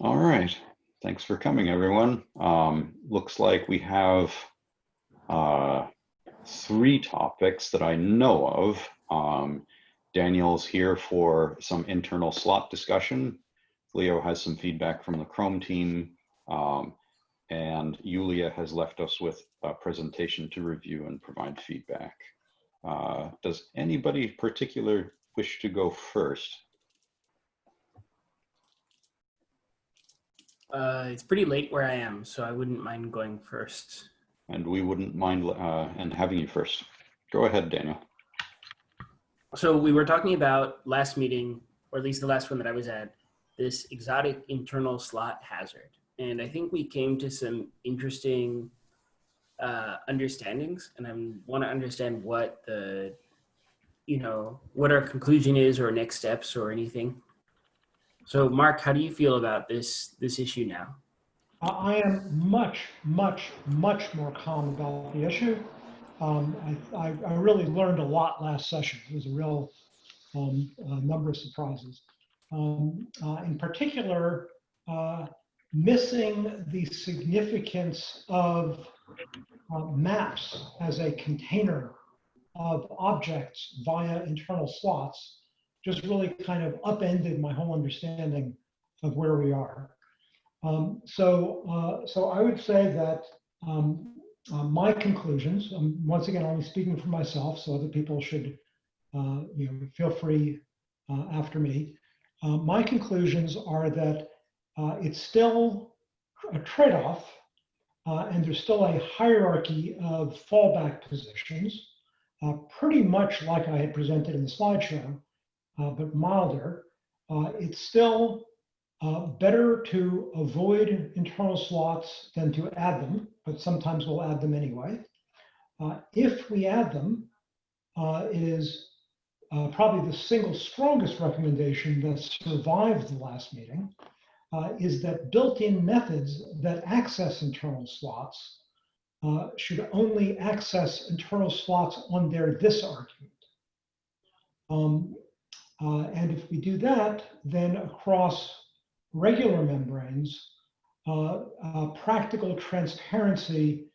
All right. Thanks for coming, everyone. Um, looks like we have uh, three topics that I know of. Um, Daniel's here for some internal slot discussion. Leo has some feedback from the Chrome team. Um, and Yulia has left us with a presentation to review and provide feedback. Uh, does anybody particular wish to go first? Uh, it's pretty late where I am, so I wouldn't mind going first. And we wouldn't mind uh, and having you first. Go ahead, Daniel. So we were talking about last meeting, or at least the last one that I was at, this exotic internal slot hazard. And I think we came to some interesting uh, understandings, and I want to understand what the, you know, what our conclusion is or next steps or anything. So Mark, how do you feel about this, this issue now? I am much, much, much more calm about the issue. Um, I, I, I, really learned a lot last session. It was a real um, number of surprises. Um, uh, in particular, uh, missing the significance of uh, maps as a container of objects via internal slots just really kind of upended my whole understanding of where we are. Um, so, uh, so I would say that um, uh, my conclusions, um, once again, only speaking for myself, so other people should, uh, you know, feel free uh, after me. Uh, my conclusions are that uh, it's still a trade-off and there's still a hierarchy of fallback positions, pretty much like I had presented in the slideshow, but milder. it's still uh, better to avoid internal slots than to add them, but sometimes we'll add them anyway. Uh, if we add them, uh, it is uh, probably the single strongest recommendation that survived the last meeting, uh, is that built-in methods that access internal slots uh, should only access internal slots on their this argument. Um, and if we do that, then across regular membranes, uh, uh, practical transparency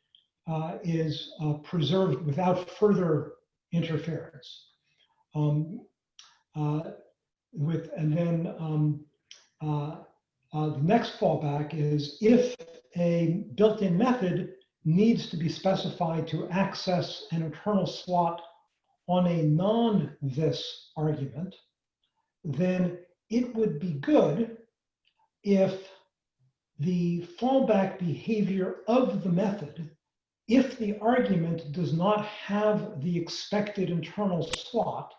uh, is uh, preserved without further interference. Um, uh, with and then um, uh, the next fallback is if a built-in method needs to be specified to access an internal slot on a non-this argument, then it would be good if the fallback behavior of the method, if the argument does not have the expected internal slot,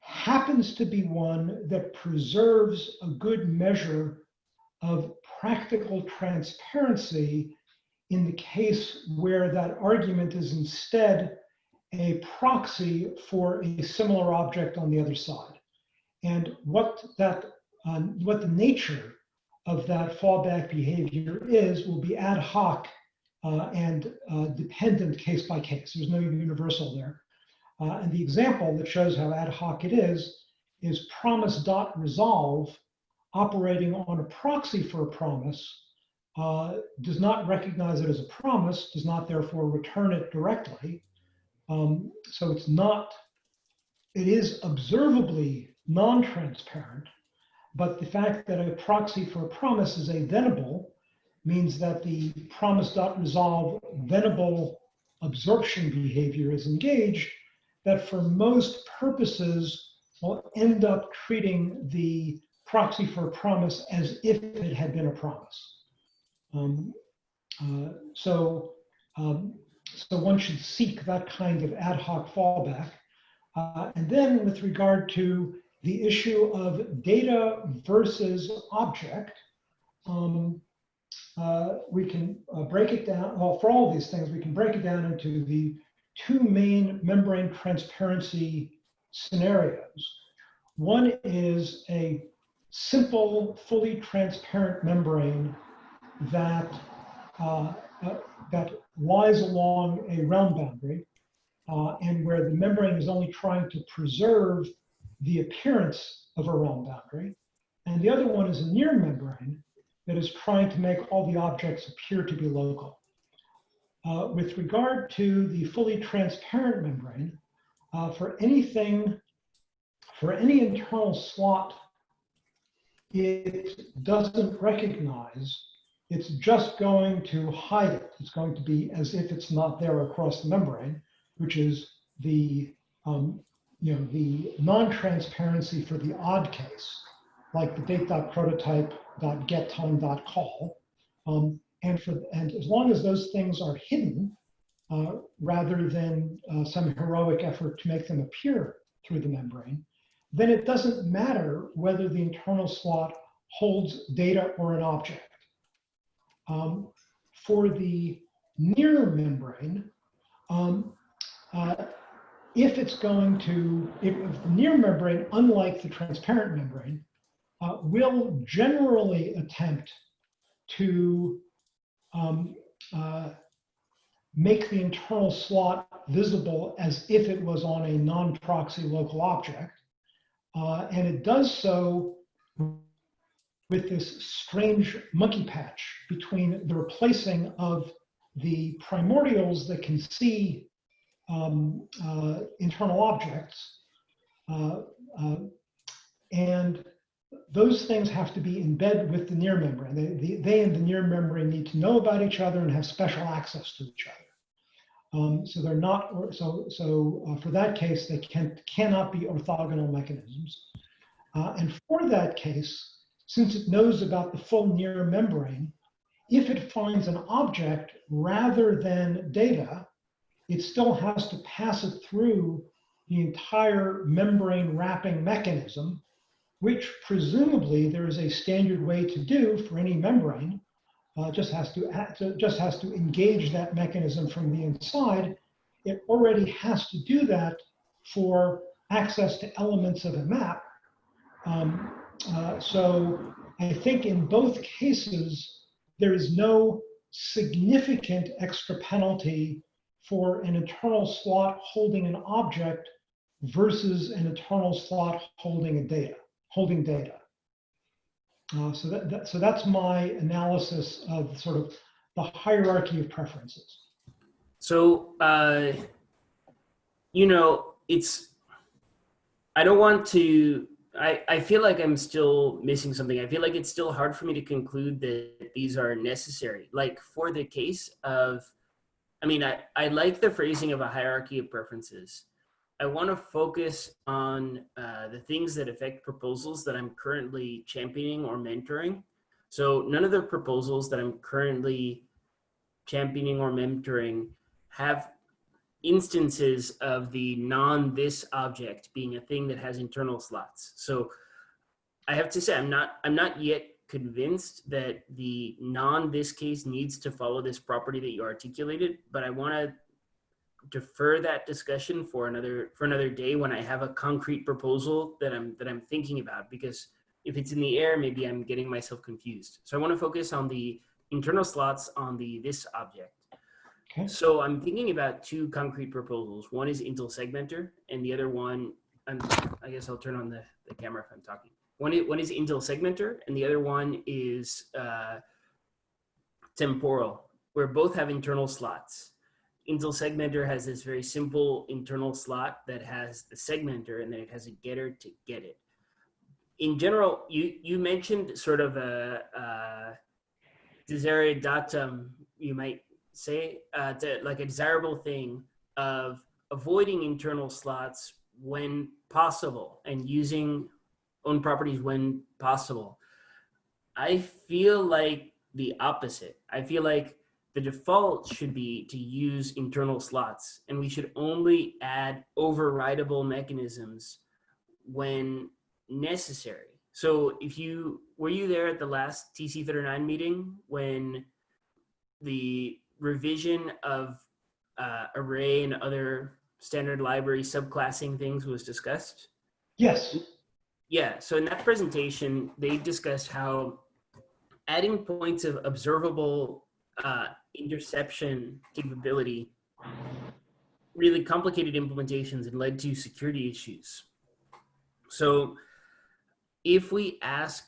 happens to be one that preserves a good measure of practical transparency in the case where that argument is instead a proxy for a similar object on the other side. And what that uh, what the nature of that fallback behavior is will be ad hoc uh, and uh, dependent case by case. There's no universal there. Uh, and the example that shows how ad hoc it is is promise.resolve operating on a proxy for a promise uh, does not recognize it as a promise, does not therefore return it directly. Um, so it's not, it is observably non-transparent, but the fact that a proxy for a promise is a thenable means that the promise.resolve thenable absorption behavior is engaged that for most purposes will end up treating the proxy for a promise as if it had been a promise. Um, uh, so, um, so one should seek that kind of ad hoc fallback. Uh, and then with regard to the issue of data versus object, um, uh, we can uh, break it down, well, for all these things, we can break it down into the two main membrane transparency scenarios. One is a simple, fully transparent membrane that, uh, uh that lies along a realm boundary uh, and where the membrane is only trying to preserve the appearance of a realm boundary. And the other one is a near membrane that is trying to make all the objects appear to be local. Uh, with regard to the fully transparent membrane, uh, for anything, for any internal slot it doesn't recognize, it's just going to hide it. It's going to be as if it's not there across the membrane, which is the, um, you know, the non-transparency for the odd case, like the date.prototype.getTime.call. Um, and, for, and as long as those things are hidden, uh, rather than uh, some heroic effort to make them appear through the membrane, then it doesn't matter whether the internal slot holds data or an object. Um, for the near membrane, um, uh, if it's going to, if, the near membrane, unlike the transparent membrane, uh, will generally attempt to um, uh, make the internal slot visible as if it was on a non-proxy local object. Uh, and it does so with this strange monkey patch between the replacing of the primordials that can see um, uh, internal objects. Uh, uh, and those things have to be in bed with the near membrane. They, the, they and the near membrane need to know about each other and have special access to each other. Um, so they're not, so, so uh, for that case, they can, cannot be orthogonal mechanisms. Uh, and for that case, since it knows about the full near membrane, if it finds an object rather than data, it still has to pass it through the entire membrane wrapping mechanism, which presumably there is a standard way to do for any membrane uh, just has to just has to engage that mechanism from the inside. It already has to do that for access to elements of a map. Um, uh, so I think in both cases, there is no significant extra penalty for an internal slot holding an object versus an internal slot holding a data, holding data. Uh, so, that, that, so that's my analysis of sort of the hierarchy of preferences. So, uh, you know, it's, I don't want to, I, I feel like I'm still missing something. I feel like it's still hard for me to conclude that these are necessary. Like for the case of, I mean, I, I like the phrasing of a hierarchy of preferences. I want to focus on uh, the things that affect proposals that I'm currently championing or mentoring. So none of the proposals that I'm currently championing or mentoring have instances of the non this object being a thing that has internal slots. So I have to say I'm not I'm not yet convinced that the non this case needs to follow this property that you articulated, but I want to defer that discussion for another for another day when I have a concrete proposal that I'm that I'm thinking about because if it's in the air maybe I'm getting myself confused. So I want to focus on the internal slots on the this object. Okay. So I'm thinking about two concrete proposals. One is Intl segmenter and the other one I'm, I guess I'll turn on the, the camera if I'm talking. One is, one is Intl segmenter and the other one is uh, temporal where both have internal slots. Intl segmenter has this very simple internal slot that has the segmenter and then it has a getter to get it. In general, you, you mentioned sort of a, a desideratum, you might say, uh, to, like a desirable thing of avoiding internal slots when possible and using own properties when possible. I feel like the opposite. I feel like the default should be to use internal slots and we should only add overridable mechanisms when necessary. So if you, were you there at the last TC39 meeting when the revision of uh, array and other standard library subclassing things was discussed? Yes. Yeah, so in that presentation, they discussed how adding points of observable uh, interception capability really complicated implementations and led to security issues. So if we ask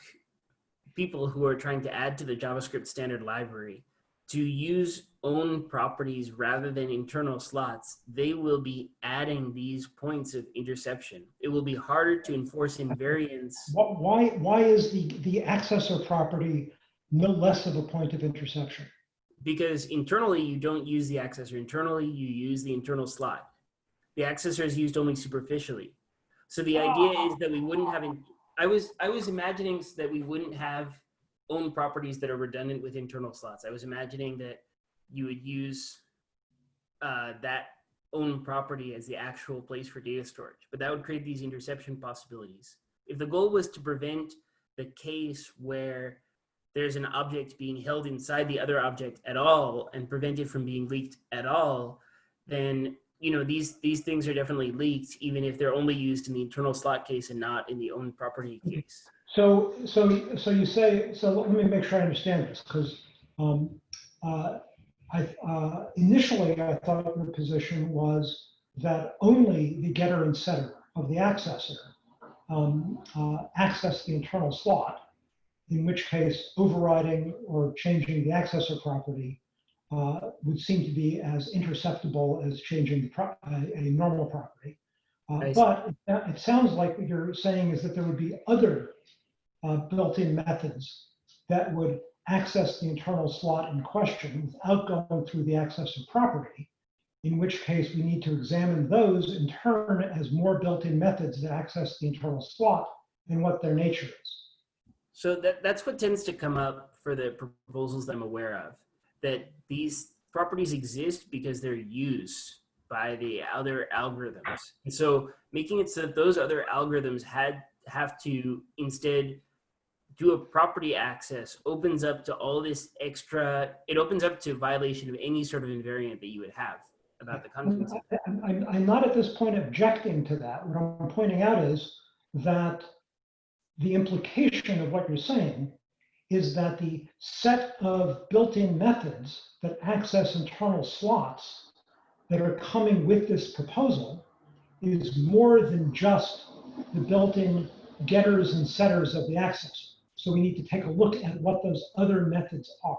people who are trying to add to the JavaScript standard library to use own properties rather than internal slots, they will be adding these points of interception. It will be harder to enforce invariance. Why, why is the, the accessor property no less of a point of interception? because internally you don't use the accessor. Internally you use the internal slot. The accessor is used only superficially. So the idea is that we wouldn't have, in, I was, I was imagining that we wouldn't have own properties that are redundant with internal slots. I was imagining that you would use uh, that own property as the actual place for data storage, but that would create these interception possibilities. If the goal was to prevent the case where there's an object being held inside the other object at all and prevent it from being leaked at all, then you know these these things are definitely leaked even if they're only used in the internal slot case and not in the own property case. So, so, so you say, so let me make sure I understand this, because um, uh, I, uh, initially I thought your position was that only the getter and setter of the accessor um, uh, access the internal slot, in which case overriding or changing the accessor property uh, would seem to be as interceptable as changing the pro- a, normal property. Uh, but it, it sounds like what you're saying is that there would be other uh, built-in methods that would access the internal slot in question without going through the access of property, in which case we need to examine those in turn as more built-in methods that access the internal slot and what their nature is. So that, that's what tends to come up for the proposals that I'm aware of, that these properties exist because they're used by the other algorithms. And so making it so that those other algorithms had have to instead do a property access opens up to all this extra, it opens up to violation of any sort of invariant that you would have about the contents. I'm, I'm, I'm not at this point objecting to that. What I'm pointing out is that the implication of what you're saying is that the set of built-in methods that access internal slots that are coming with this proposal is more than just the built-in getters and setters of the accessor. So we need to take a look at what those other methods are.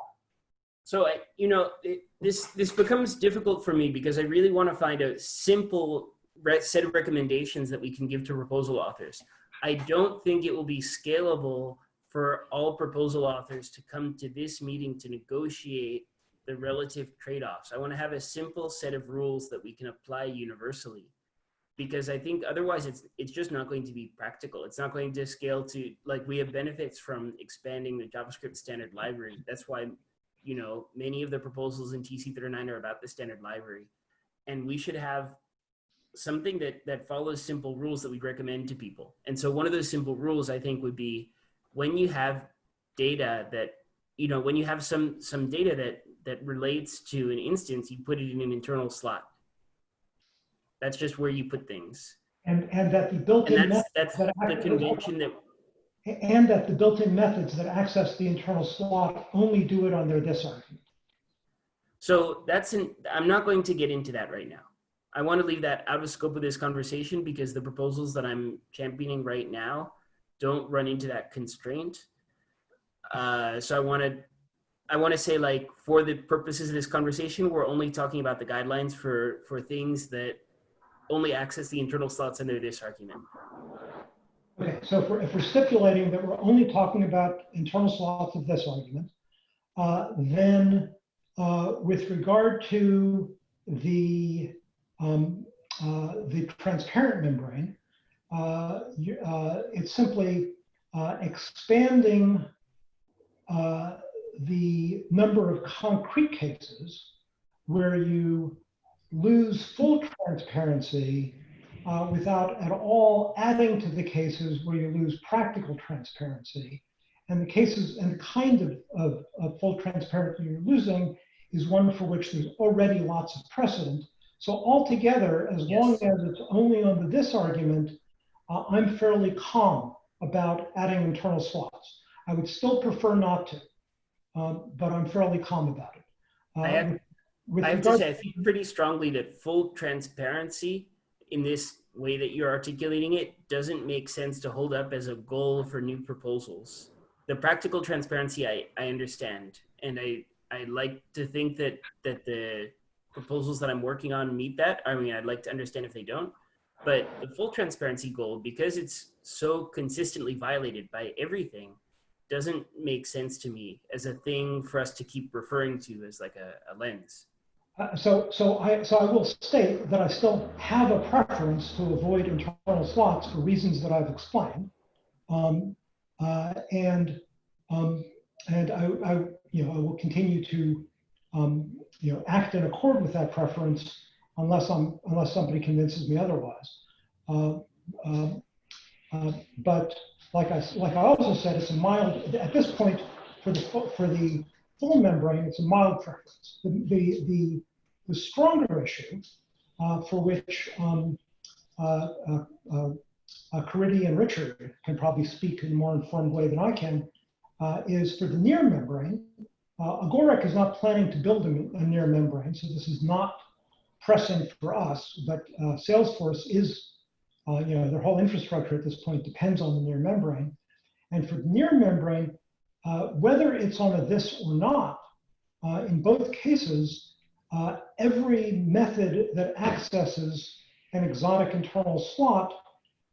So you know, it, this this becomes difficult for me because I really want to find a simple set of recommendations that we can give to proposal authors. I don't think it will be scalable for all proposal authors to come to this meeting to negotiate the relative trade-offs. I want to have a simple set of rules that we can apply universally because I think otherwise it's it's just not going to be practical. It's not going to scale to like we have benefits from expanding the JavaScript standard library. That's why you know many of the proposals in TC39 are about the standard library, and we should have something that that follows simple rules that we recommend to people. And so one of those simple rules I think would be when you have data that you know when you have some some data that that relates to an instance, you put it in an internal slot. That's just where you put things. And, and that the built-in that's, methods that's that the convention that, And that the built-in methods that access the internal slot only do it on their this argument. so that's an, I'm not going to get into that right now. I want to leave that out of scope of this conversation because the proposals that I'm championing right now don't run into that constraint. Uh, so I want to, I want to say like for the purposes of this conversation, we're only talking about the guidelines for, for things that only access the internal slots under this argument. Okay, so if we're, if we're stipulating that we're only talking about internal slots of this argument, uh, then uh, with regard to the um, uh, the transparent membrane, uh, you- uh, it's simply uh, expanding the number of concrete cases where you lose full transparency uh, without at all adding to the cases where you lose practical transparency. And the cases and the kind of, of, of full transparency you're losing is one for which there's already lots of precedent. So altogether, as long as it's only on the this argument, uh, I'm fairly calm about adding internal slots. I would still prefer not to, um, but I'm fairly calm about it. Uh, I with- I have to say, I feel pretty strongly that full transparency in this way that you're articulating it doesn't make sense to hold up as a goal for new proposals. the practical transparency I, I understand and I I like to think that that the proposals that I'm working on meet that. I mean I'd like to understand if they don't. But the full transparency goal, because it's so consistently violated by everything, doesn't make sense to me as a thing for us to keep referring to as like a, a lens. Uh, So, so I, so I will state that I still have a preference to avoid internal slots for reasons that I've explained. Um, uh, and, um, and I, I, you know, I will continue to, um, you know, act in accord with that preference unless I'm, unless somebody convinces me otherwise. Uh, um, uh, But like I, like I also said, it's a mild, at this point, for the, for the full membrane, it's a mild preference. The, the, the, the stronger issue uh, for which um, uh, uh, uh, uh, Caridy and Richard can probably speak in a more informed way than I can is for the near membrane. Agoric is not planning to build a, near membrane, so this is not pressing for us, but Salesforce is, you know, their whole infrastructure at this point depends on the near membrane. And for the near membrane, whether it's on a this or not, uh, in both cases, uh, every method that accesses an exotic internal slot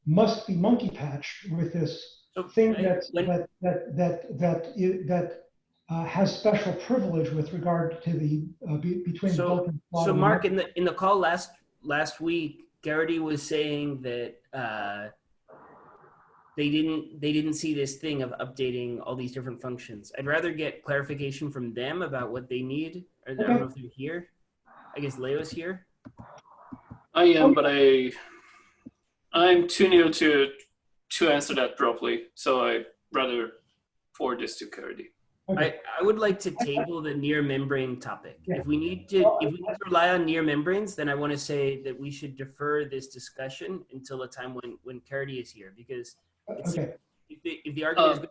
must be monkey patched with this So thing I- that when- that that that that i- that uh, has special privilege with regard to the uh, be, between So- the So Mark, in the in the call last last week, Caridy was saying that uh, they didn't they didn't see this thing of updating all these different functions. I'd rather get clarification from them about what they need. Or I don't Okay. know if they're here. I guess Leo's here. I am, but I I'm too new to to answer that properly. So I rather forward this to Caridy. Okay. I, I would like to table the near membrane topic. Yeah. If we need to if we need to rely on near membranes, then I want to say that we should defer this discussion until a time when when Caridy is here because it's- Okay. if the, if the argument is Uh, good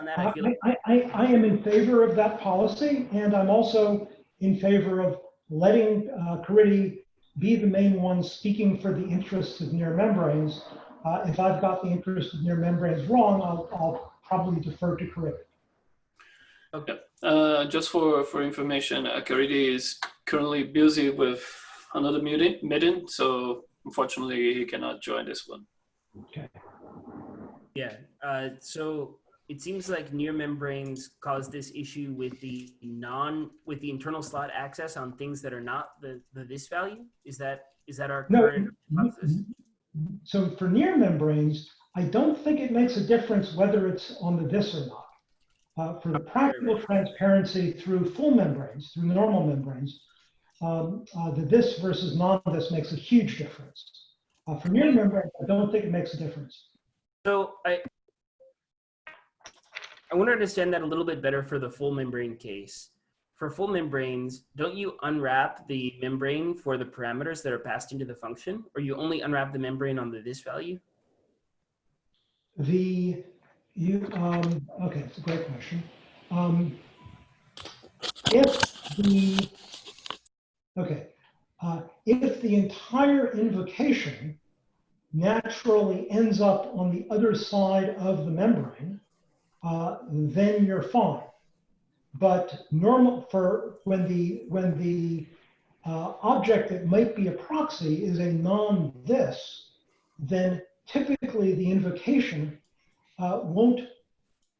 on that, I feel I, like I, I, I am in favor of that policy, and I'm also in favor of letting uh, Caridy be the main one speaking for the interests of near membranes. Uh, if I've got the interest of near membranes wrong, I'll, I'll probably defer to Caridy. Uh, just for for information, uh, Caridy is currently busy with another meeting meeting, so unfortunately he cannot join this one. Okay. Yeah. Uh, so it seems like near membranes cause this issue with the non with the internal slot access on things that are not the, the this value. Is that is that our No, current hypothesis? So for near membranes, I don't think it makes a difference whether it's on the this or not. Uh, for the practical transparency through full membranes, through the normal membranes, um, uh, the this versus non-this makes a huge difference. Uh, for near membranes, I don't think it makes a difference. So I I want to understand that a little bit better for the full membrane case. For full membranes, don't you unwrap the membrane for the parameters that are passed into the function, or you only unwrap the membrane on the this value? The, you, um, okay, it's a great question. Um, if the, okay, uh, if the entire invocation naturally ends up on the other side of the membrane, uh, then you're fine. But normal for when the when the uh, object that might be a proxy is a non-this, then typically the invocation uh, won't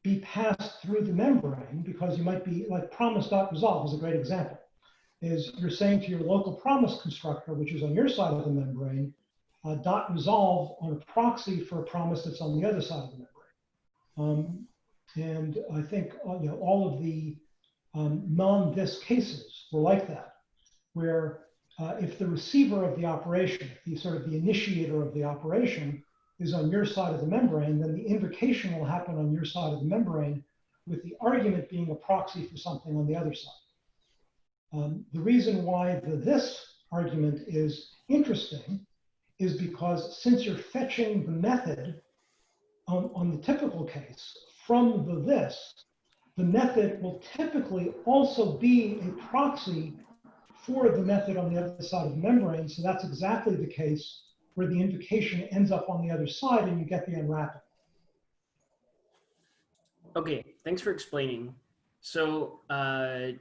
be passed through the membrane because you might be like promise.resolve is a great example. Is you're saying to your local promise constructor, which is on your side of the membrane, uh, dot resolve on a proxy for a promise that's on the other side of the membrane. Um, and I think uh, you know all of the um, non-this cases were like that, where uh, if the receiver of the operation, the sort of the initiator of the operation, is on your side of the membrane, then the invocation will happen on your side of the membrane, with the argument being a proxy for something on the other side. Um, the reason why the this argument is interesting is because since you're fetching the method on, on the typical case from the this, the method will typically also be a proxy for the method on the other side of the membrane. So that's exactly the case where the invocation ends up on the other side and you get the unwrapping. Okay, thanks for explaining. So uh,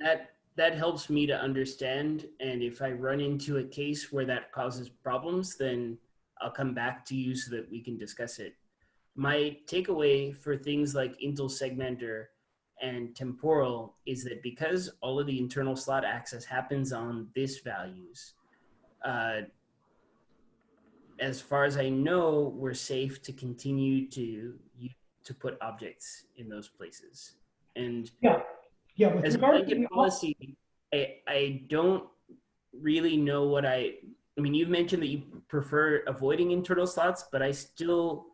that that helps me to understand. And if I run into a case where that causes problems, then I'll come back to you so that we can discuss it. My takeaway for things like Intl segmenter and temporal is that because all of the internal slot access happens on this values, uh, as far as I know, we're safe to continue to to put objects in those places. And Yeah, yeah, with as a blanket policy, I, I don't really know what I, I mean, you've mentioned that you prefer avoiding internal slots, but I still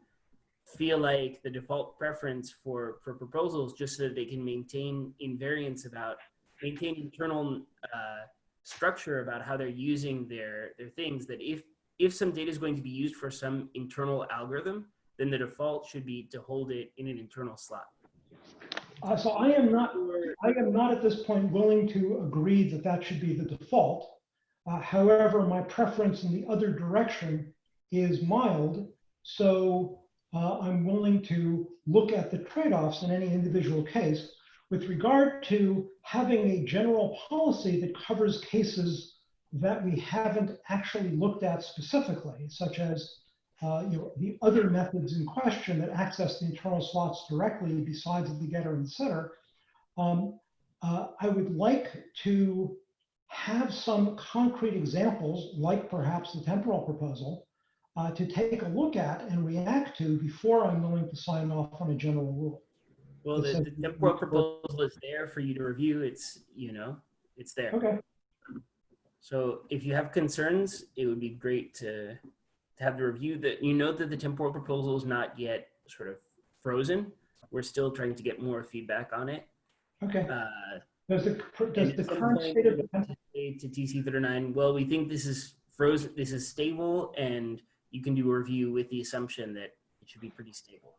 feel like the default preference for, for proposals, just so that they can maintain invariance about, maintain internal uh, structure about how they're using their, their things, that if, if some data is going to be used for some internal algorithm, then the default should be to hold it in an internal slot. uh, so I am not, I am not at this point willing to agree that that should be the default. Uh, However, my preference in the other direction is mild. So uh, I'm willing to look at the trade-offs in any individual case. With regard to having a general policy that covers cases that we haven't actually looked at specifically, such as uh, you know, the other methods in question that access the internal slots directly besides the getter and setter, um, uh, I would like to have some concrete examples, like perhaps the temporal proposal, uh, to take a look at and react to before I'm willing to sign off on a general rule. Well, the, the temporal proposal is there for you to review. It's, you know, it's there. Okay, So if you have concerns, it would be great to, to have the review that, you know that the temporal proposal is not yet sort of frozen. We're still trying to get more feedback on it. okay. Uh, Does the, does the current state of to to TC thirty-nine, well, we think this is frozen, this is stable, and you can do a review with the assumption that it should be pretty stable.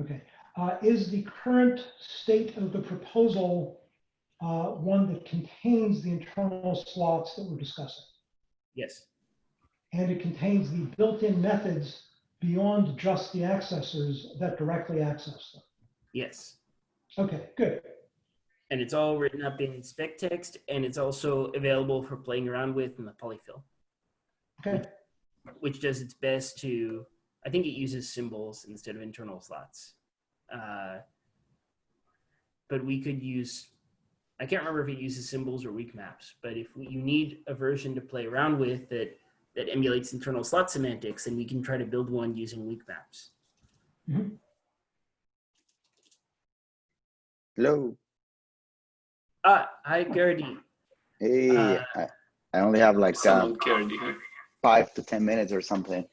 Okay, uh, is the current state of the proposal uh, one that contains the internal slots that we're discussing? Yes, And it contains the built-in methods beyond just the accessors that directly access them? yes. Okay, good. And it's all written up in spec text, and it's also available for playing around with in the polyfill. Okay, which does its best to i think it uses symbols instead of internal slots uh, but we could use i can't remember if it uses symbols or weak maps but if we, you need a version to play around with that that emulates internal slot semantics then we can try to build one using weak maps Hello. ah hi Caridy. Hey, Uh, I, I only have like uh, Someone carried here. Five to 10 minutes or something.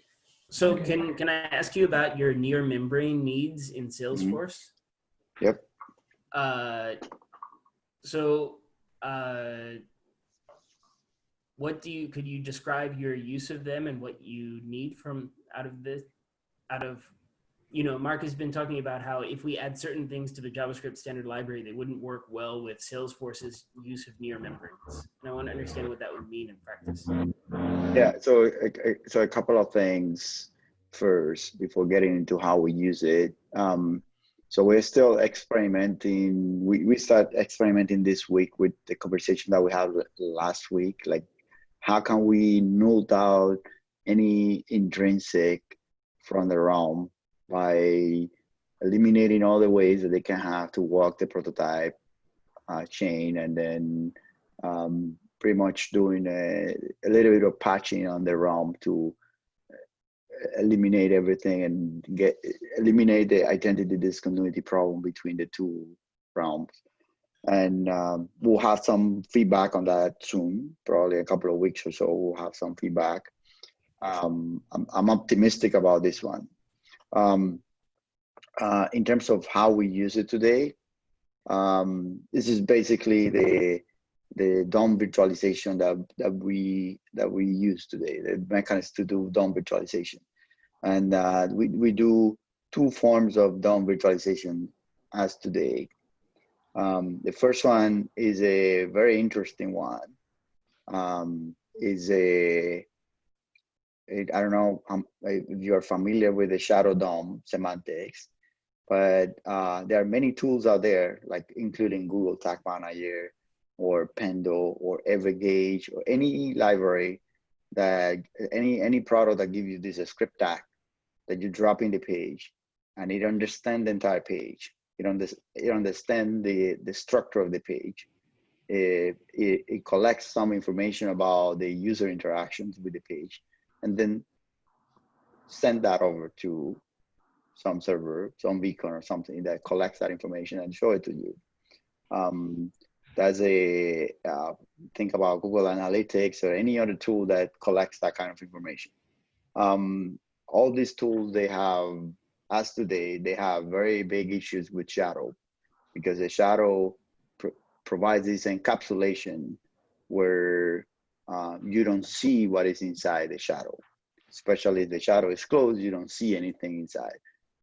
so can can i ask you about your near membrane needs in salesforce Yep. uh so uh what do you could you describe your use of them and what you need from out of this out of you know mark has been talking about how if we add certain things to the javascript standard library they wouldn't work well with salesforce's use of near membranes and i want to understand what that would mean in practice Yeah. So, so a couple of things first before getting into how we use it. Um, so we're still experimenting. We, we start experimenting this week with the conversation that we had last week. Like, how can we null out any intrinsic from the realm by eliminating all the ways that they can have to walk the prototype uh, chain and then um, pretty much doing a, a little bit of patching on the realm to eliminate everything and get eliminate the identity discontinuity problem between the two realms. And um, we'll have some feedback on that soon, probably a couple of weeks or so. We'll have some feedback. Um, I'm, I'm optimistic about this one. Um, uh, in terms of how we use it today, um, this is basically the the DOM virtualization that, that we that we use today, the mechanism to do DOM virtualization. And uh, we, we do two forms of DOM virtualization as today. Um, the first one is a very interesting one. Um, is a, it, I don't know um, if you're familiar with the shadow DOM semantics, but uh, there are many tools out there, like including Google Tag Manager or Pendo or Evergage or any library that any any product that gives you this script tag that you drop in the page and it understand the entire page. It, under, it understand the, the structure of the page. It, it, it collects some information about the user interactions with the page and then send that over to some server, some beacon or something that collects that information and show it to you. Um, that's a uh, think about Google Analytics or any other tool that collects that kind of information. Um, all these tools they have, as today, they have very big issues with shadow because the shadow pr provides this encapsulation where uh, you don't see what is inside the shadow. Especially if the shadow is closed, you don't see anything inside.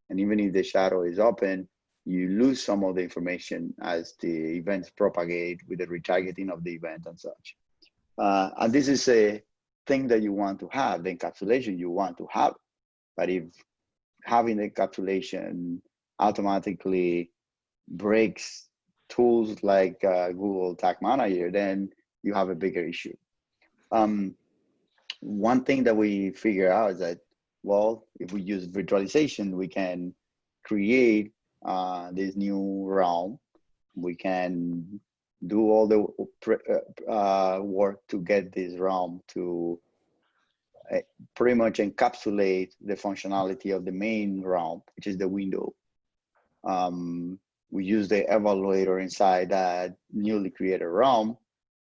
And even if the shadow is open, you lose some of the information as the events propagate with the retargeting of the event and such. Uh, and this is a thing that you want to have, the encapsulation you want to have. But if having the encapsulation automatically breaks tools like uh, Google Tag Manager, then you have a bigger issue. Um, one thing that we figure out is that, well, if we use virtualization, we can create uh, this new realm. We can do all the uh, work to get this realm to uh, pretty much encapsulate the functionality of the main realm, which is the window. Um, we use the evaluator inside that newly created realm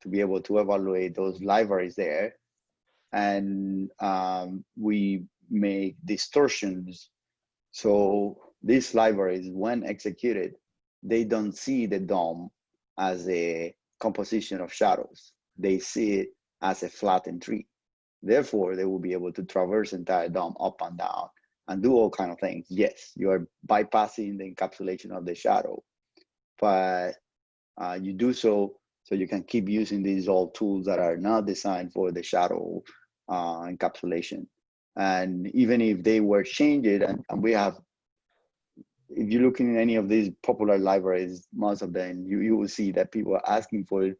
to be able to evaluate those libraries there. And um, we make distortions. So these libraries, when executed, they don't see the DOM as a composition of shadows. They see it as a flattened tree. Therefore, they will be able to traverse entire DOM up and down and do all kind of things. Yes, you are bypassing the encapsulation of the shadow, but uh, you do so so you can keep using these old tools that are not designed for the shadow uh, encapsulation. And even if they were changed, and, and we have, if you look in any of these popular libraries, most of them, you, you will see that people are asking for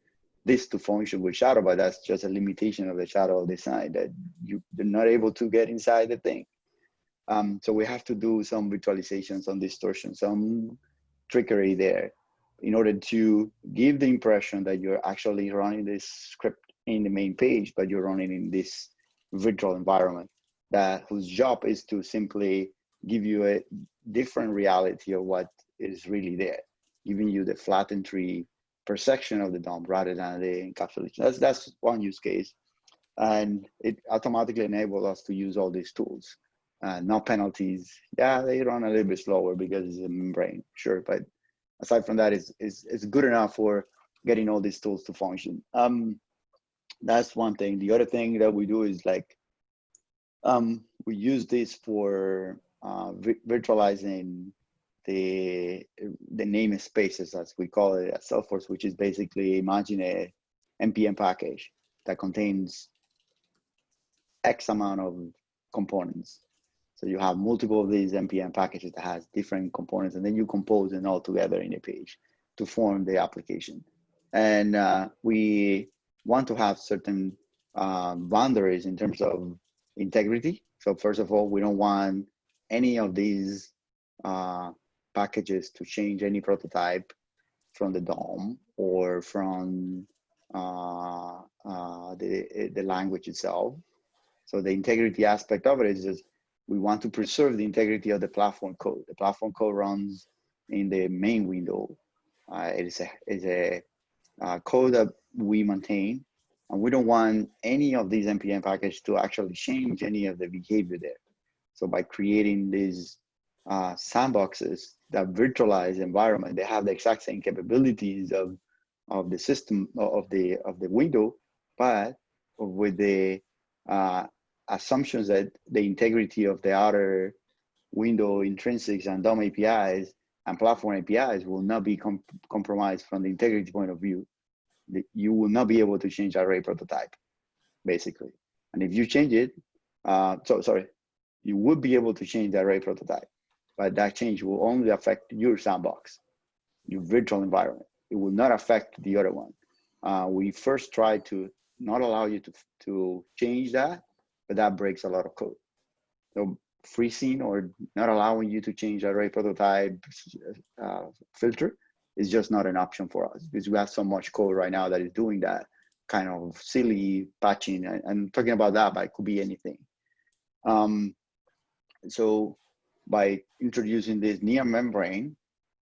this to function with shadow, but that's just a limitation of the shadow design that you, you're not able to get inside the thing. Um, so we have to do some virtualization, some distortion, some trickery there in order to give the impression that you're actually running this script in the main page, but you're running in this virtual environment that whose job is to simply give you a different reality of what is really there, giving you the flattened tree perception of the DOM rather than the encapsulation. That's that's one use case, and it automatically enables us to use all these tools. Uh, no penalties. Yeah, they run a little bit slower because it's a membrane, sure, but aside from that, is is is good enough for getting all these tools to function. Um, that's one thing. The other thing that we do is like um, we use this for uh, virtualizing the the namespaces as we call it at Salesforce, which is basically imagine a npm package that contains X amount of components. So you have multiple of these npm packages that has different components, and then you compose them all together in a page to form the application. And uh, we want to have certain uh, boundaries in terms of integrity. So first of all, we don't want any of these uh, packages to change any prototype from the DOM or from uh, uh, the, the language itself. So the integrity aspect of it is just we want to preserve the integrity of the platform code. The platform code runs in the main window. Uh, it is a, is a uh, code that we maintain and we don't want any of these npm packages to actually change any of the behavior there. So by creating these uh, sandboxes that virtualize environment, they have the exact same capabilities of of the system of the of the window, but with the uh, assumptions that the integrity of the other window intrinsics and DOM APIs and platform APIs will not be com compromised from the integrity point of view you will not be able to change array prototype, basically. And if you change it, uh, so sorry, you would be able to change the array prototype. but that change will only affect your sandbox, your virtual environment. It will not affect the other one. Uh, we first try to not allow you to, to change that, but that breaks a lot of code. So freezing or not allowing you to change array prototype uh, filter is just not an option for us because we have so much code right now that is doing that kind of silly patching. And talking about that, but it could be anything. Um, so by introducing this near membrane,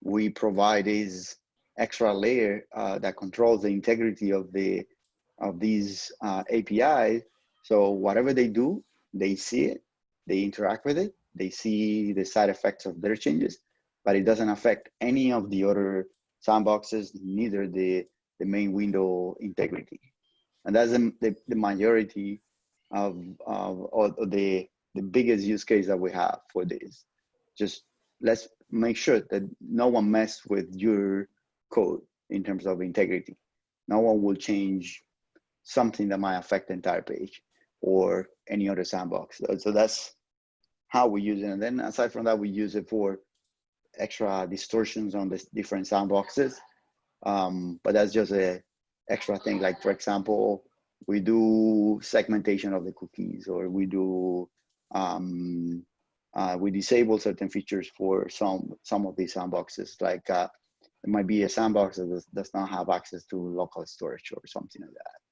we provide this extra layer uh, that controls the integrity of the of these uh, APIs. So whatever they do, they see it, they interact with it, they see the side effects of their changes, but it doesn't affect any of the other sandboxes, neither the, the main window integrity. And that's the, the, the majority of, of, of the, the biggest use case that we have for this. Just let's make sure that no one mess with your code in terms of integrity. No one will change something that might affect the entire page or any other sandbox. So that's how we use it. And then aside from that, we use it for extra distortions on the different sandboxes. Um, but that's just a extra thing. Like for example, we do segmentation of the cookies or we do, um, uh, we disable certain features for some, some of these sandboxes. Like uh, it might be a sandbox that does, does not have access to local storage or something like that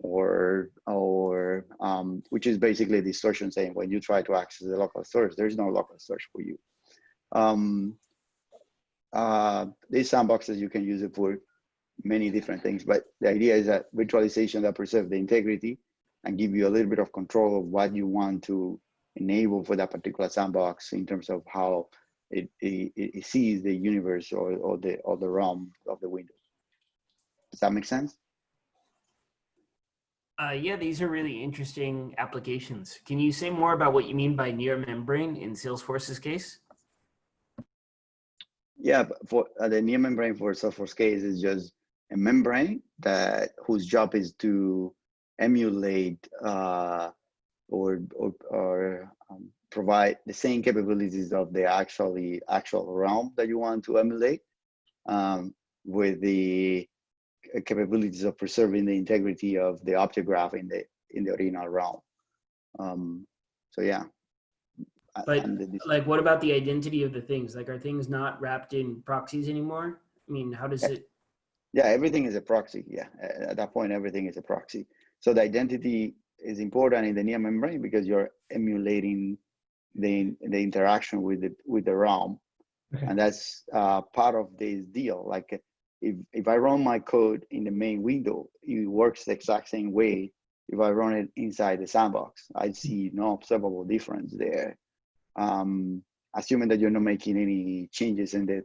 or or um, which is basically a distortion saying when you try to access the local storage, there's no local storage for you. Um, uh, these sandboxes you can use it for many different things, but the idea is that virtualization that preserve the integrity and give you a little bit of control of what you want to enable for that particular sandbox in terms of how it, it, it sees the universe or, or the or the realm of the window. Does that make sense? Uh, yeah, these are really interesting applications. Can you say more about what you mean by near membrane in Salesforce's case? Yeah, for uh, the near membrane for Salesforce case is just a membrane that whose job is to emulate uh, or or, or um, provide the same capabilities of the actually actual realm that you want to emulate um, with the capabilities of preserving the integrity of the object graph in the in the original realm. Um, so yeah. But like, what about the identity of the things? Like, are things not wrapped in proxies anymore? I mean, how does it? Yeah, everything is a proxy. Yeah, at that point, everything is a proxy. So the identity is important in the near membrane because you're emulating the the interaction with the with the realm, okay. and that's uh, part of this deal. Like if, if I run my code in the main window, it works the exact same way if I run it inside the sandbox. I see no observable difference there. Um, assuming that you're not making any changes in the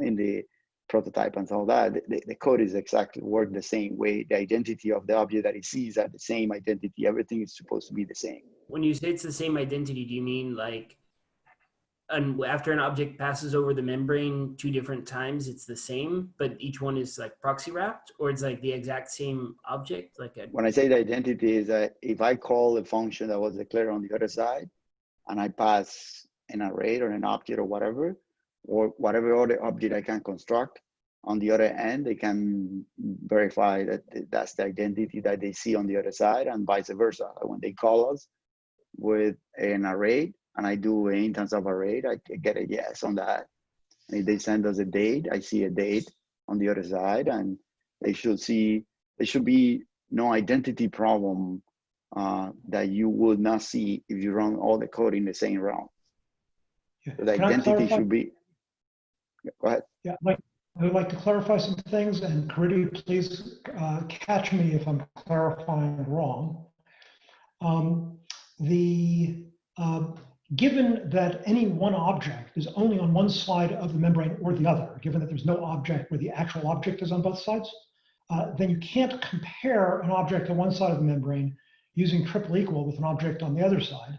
in the prototype and all that, the, the code is exactly work the same way. The identity of the object that it sees are the same identity. Everything is supposed to be the same. When you say it's the same identity, do you mean like and after an object passes over the membrane two different times, it's the same, but each one is like proxy wrapped, or it's like the exact same object. Like a when I say the identity is that if I call a function that was declared on the other side, and I pass an array or an object or whatever, or whatever other object I can construct on the other end, they can verify that that's the identity that they see on the other side, and vice versa. When they call us with an array, and I do an instance of a array, I get a yes on that. And if they send us a date, I see a date on the other side, and they should see there should be no identity problem uh, that you would not see if you run all the code in the same realm. Yeah. So the Can identity should be. Go ahead. Yeah, like I would like to clarify some things, and Caridy, please uh, catch me if I'm clarifying wrong. Um, the uh, given that any one object is only on one side of the membrane or the other, given that there's no object where the actual object is on both sides, uh, then you can't compare an object on one side of the membrane using triple equal with an object on the other side.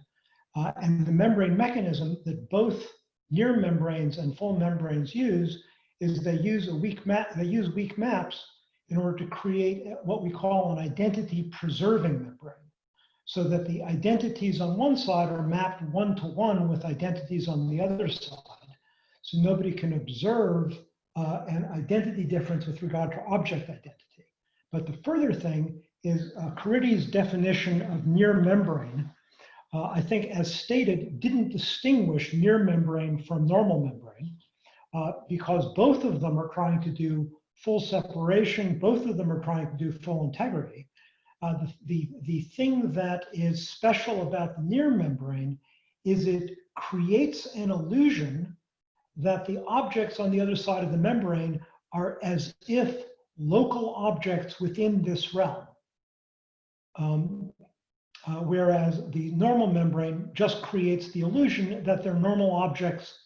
Uh, and the membrane mechanism that both near membranes and full membranes use is they use a weak map, they use weak maps in order to create what we call an identity preserving membrane so that the identities on one side are mapped one to one with identities on the other side. so nobody can observe uh, an identity difference with regard to object identity. But the further thing is uh, Caridy's definition of near membrane, uh, I think as stated, didn't distinguish near membrane from normal membrane uh, because both of them are trying to do full separation, both of them are trying to do full integrity. Uh, the, the, the thing that is special about the near membrane is it creates an illusion that the objects on the other side of the membrane are as if local objects within this realm. Um, uh, whereas the normal membrane just creates the illusion that they're normal objects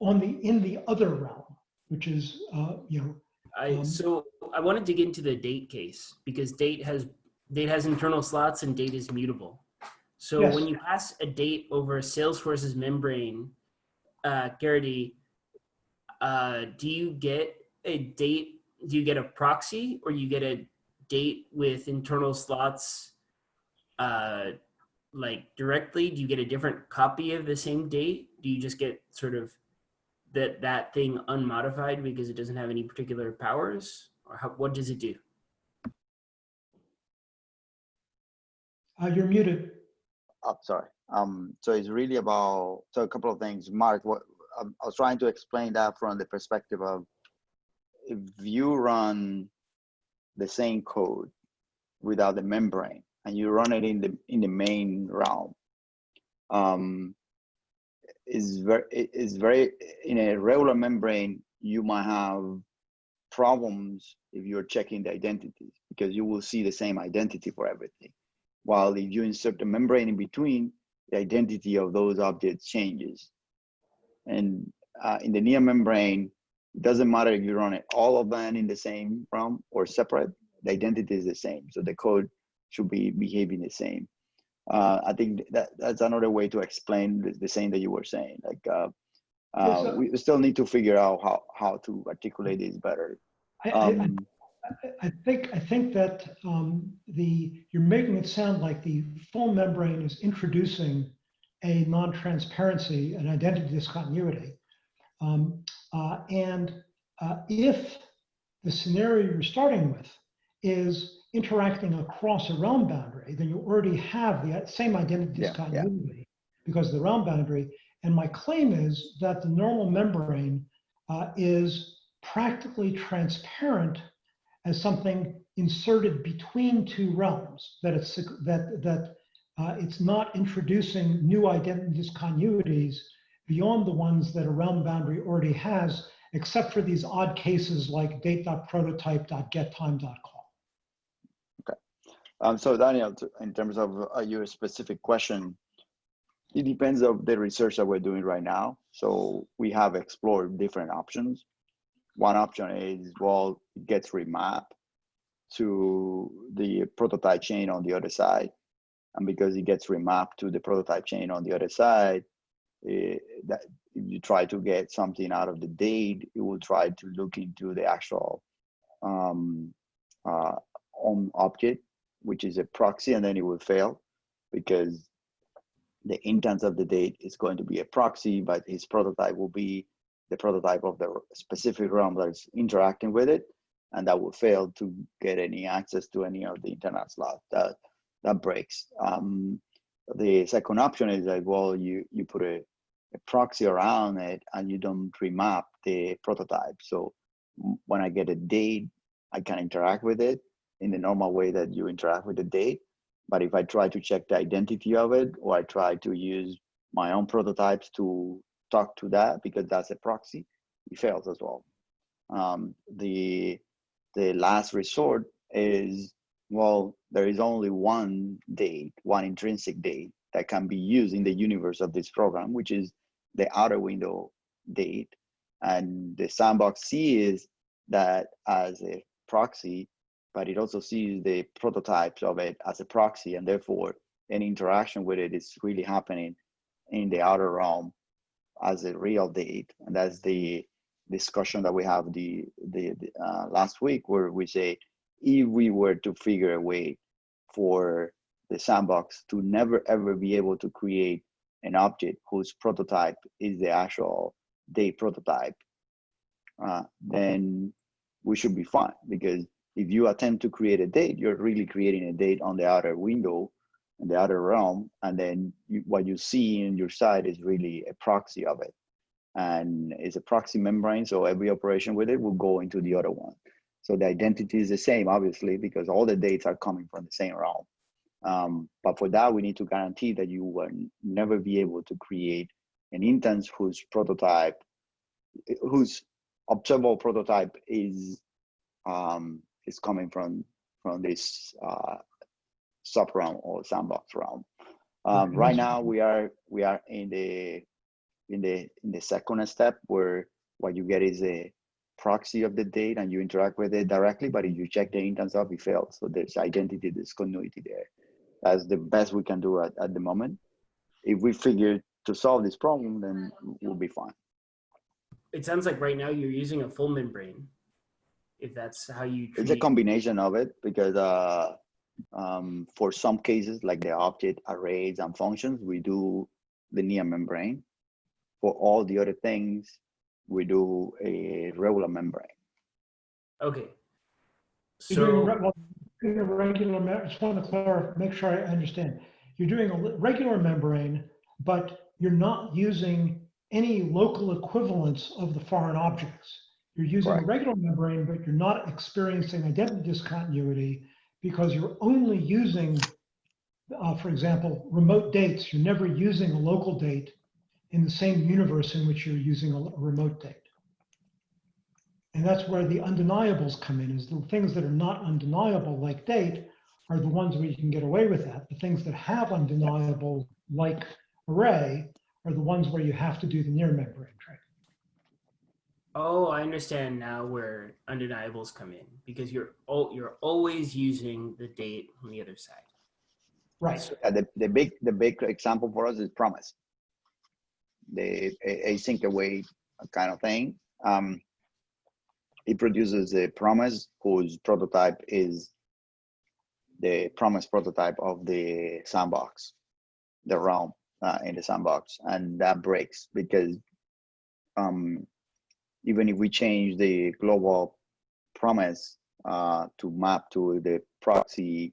on the in the other realm, which is uh, you know I Um, so I wanted to get into the date case because date has date has internal slots and date is mutable. So Yes. when you pass a date over Salesforce's membrane, uh, Caridy, uh, do you get a date? Do you get a proxy or you get a date with internal slots, uh, like directly? Do you get a different copy of the same date? Do you just get sort of that that thing unmodified because it doesn't have any particular powers or how, what does it do uh, you're muted. Oh, sorry. Um, so it's really about so a couple of things. Mark, what um, I was trying to explain that from the perspective of if you run the same code without the membrane and you run it in the in the main realm, um, is very is very in a regular membrane you might have problems if you're checking the identities because you will see the same identity for everything. While if you insert a membrane in between, the identity of those objects changes. And uh, in the near membrane, it doesn't matter if you run it all of them in the same realm or separate, the identity is the same. So the code should be behaving the same. Uh, I think that that's another way to explain the, the same that you were saying. Like uh, uh, we still need to figure out how, how to articulate this better. Um, I think I think that um, the you're making it sound like the full membrane is introducing a non-transparency, an identity discontinuity, um, uh, and uh, if the scenario you're starting with is interacting across a realm boundary, then you already have the same identity Yeah, yeah. discontinuity because of the realm boundary. And my claim is that the normal membrane uh, is practically transparent as something inserted between two realms, that it's that that uh, it's not introducing new identity discontinuities beyond the ones that a realm boundary already has, except for these odd cases like date.prototype.getTime.call. Um, so Daniel, in terms of uh, your specific question, it depends of the research that we're doing right now. So we have explored different options. One option is, well, it gets remapped to the prototype chain on the other side. And because it gets remapped to the prototype chain on the other side, eh, that if you try to get something out of the date, it will try to look into the actual um, uh, on object which is a proxy, and then it will fail because the intent of the date is going to be a proxy, but his prototype will be the prototype of the specific realm that is interacting with it, and that will fail to get any access to any of the internal slot. That that breaks. Um, the second option is like, well, you you put a, a proxy around it and you don't remap the prototype. So when I get a date, I can interact with it in the normal way that you interact with the date. But if I try to check the identity of it, or I try to use my own prototypes to talk to that because that's a proxy, it fails as well. Um, the the last resort is well, there is only one date, one intrinsic date that can be used in the universe of this program, which is the outer window date. And the sandbox sees that as a proxy but it also sees the prototypes of it as a proxy, and therefore any interaction with it is really happening in the outer realm as a real date. And that's the discussion that we have the, the, the uh, last week, where we say if we were to figure a way for the sandbox to never ever be able to create an object whose prototype is the actual date prototype, uh, then we should be fine because if you attempt to create a date, you're really creating a date on the outer window in the outer realm, and then you, what you see in your side is really a proxy of it, and it's a proxy membrane. So every operation with it will go into the other one. So the identity is the same, obviously, because all the dates are coming from the same realm. Um, but for that, we need to guarantee that you will never be able to create an instance whose prototype, whose observable prototype is um, is coming from from this uh, sub realm or sandbox realm. Um, Okay, right now, we are we are in the in the in the second step where what you get is a proxy of the date and you interact with it directly. But if you check the instance of it fails, so there's identity discontinuity there. That's the best we can do at, at the moment. If we figure to solve this problem, then we'll be fine. It sounds like right now you're using a full membrane. If that's how you It's a combination of it because uh, um, for some cases, like the object arrays and functions, we do the linear membrane. For all the other things, we do a regular membrane. Okay. You're doing, a So re- well, doing a regular, me- I just want to clarify, make sure I understand. You're doing a regular membrane, but you're not using any local equivalents of the foreign objects. You're using a regular membrane, but you're not experiencing identity discontinuity because you're only using, uh, for example, remote dates. You're never using a local date in the same universe in which you're using a remote date. And that's where the undeniables come in, is the things that are not undeniable, like date, are the ones where you can get away with that. The things that have undeniable, like array, are the ones where you have to do the near membrane trick. Oh, I understand now where undeniables come in because you're you're always using the date on the other side. Right. Uh, the, the big the big example for us is promise. The a- async await kind of thing. Um, it produces a promise whose prototype is the promise prototype of the sandbox, the realm uh, in the sandbox, and that breaks because um, even if we change the global promise uh, to map to the proxy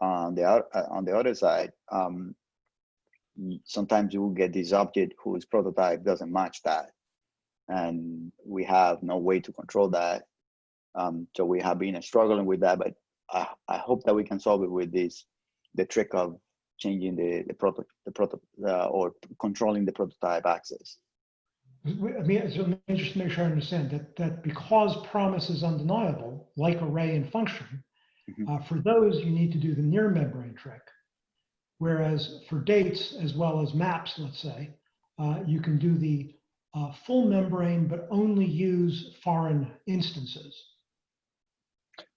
on the uh, on the other side, um, sometimes you will get this object whose prototype doesn't match that, and we have no way to control that. Um, so we have been struggling with that, but I, I hope that we can solve it with this, the trick of changing the the proto the proto uh, or controlling the prototype access. I mean, so let me just make sure I understand that, that because promise is undeniable, like array and function, Mhm. uh, for those, you need to do the near membrane trick. Whereas for dates as well as maps, let's say, uh, you can do the uh, full membrane, but only use foreign instances.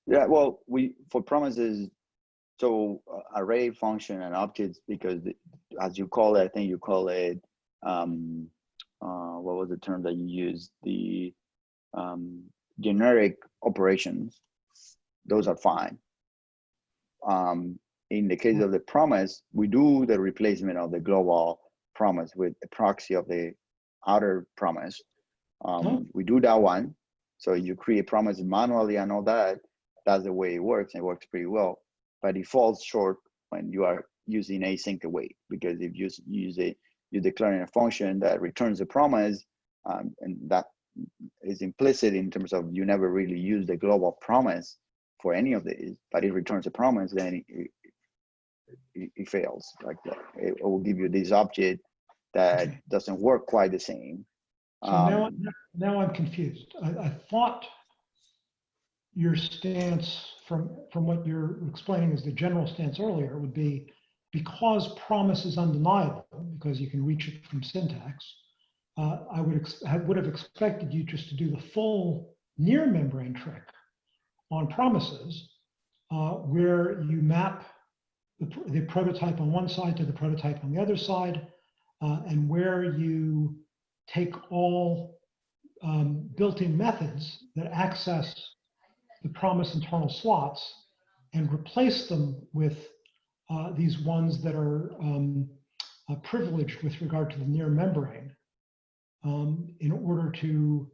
Yeah, well, we for promises, so uh, array function and objects because as you call it, I think you call it um, uh, what was the term that you used? The um, generic operations. Those are fine. Um, in the case of the promise, we do the replacement of the global promise with a proxy of the outer promise. Um, Oh. We do that one. So you create promises manually and all that. That's the way it works. And it works pretty well. But it falls short when you are using async await because if you use, use it, you're declaring a function that returns a promise, um, and that is implicit in terms of you never really use the global promise for any of these, but it returns a promise, then it, it, it fails. Like that. It, it will give you this object that Okay. doesn't work quite the same. So now, Um, now I'm confused. I, I thought your stance from, from what you're explaining as the general stance earlier would be because promise is undeniable, because you can reach it from syntax, uh, I would, would have expected you just to do the full near membrane trick on promises, uh, where you map the, the prototype on one side to the prototype on the other side, uh, and where you take all um, built-in methods that access the promise internal slots and replace them with uh, these ones that are um, uh, privileged with regard to the near membrane. um, in order to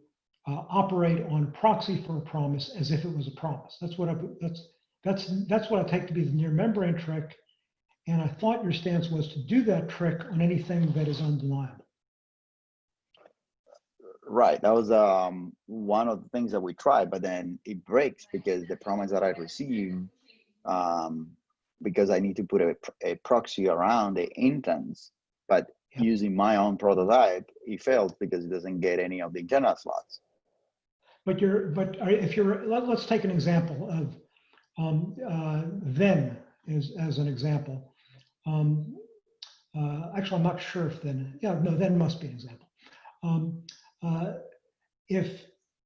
uh, operate on proxy for a promise as if it was a promise. That's what I, that's, that's, that's what I take to be the near membrane trick. And I thought your stance was to do that trick on anything that is undeniable. Right. That was um one of the things that we tried, but then it breaks because the promise that I received, um, because I need to put a, a proxy around the instance, but Yeah. using my own prototype, it fails because it doesn't get any of the internal slots. But you're, but if you're, let, us take an example of um, uh, then as, as an example. Um, uh, actually, I'm not sure if then, yeah, no, then must be an example. Um, uh, if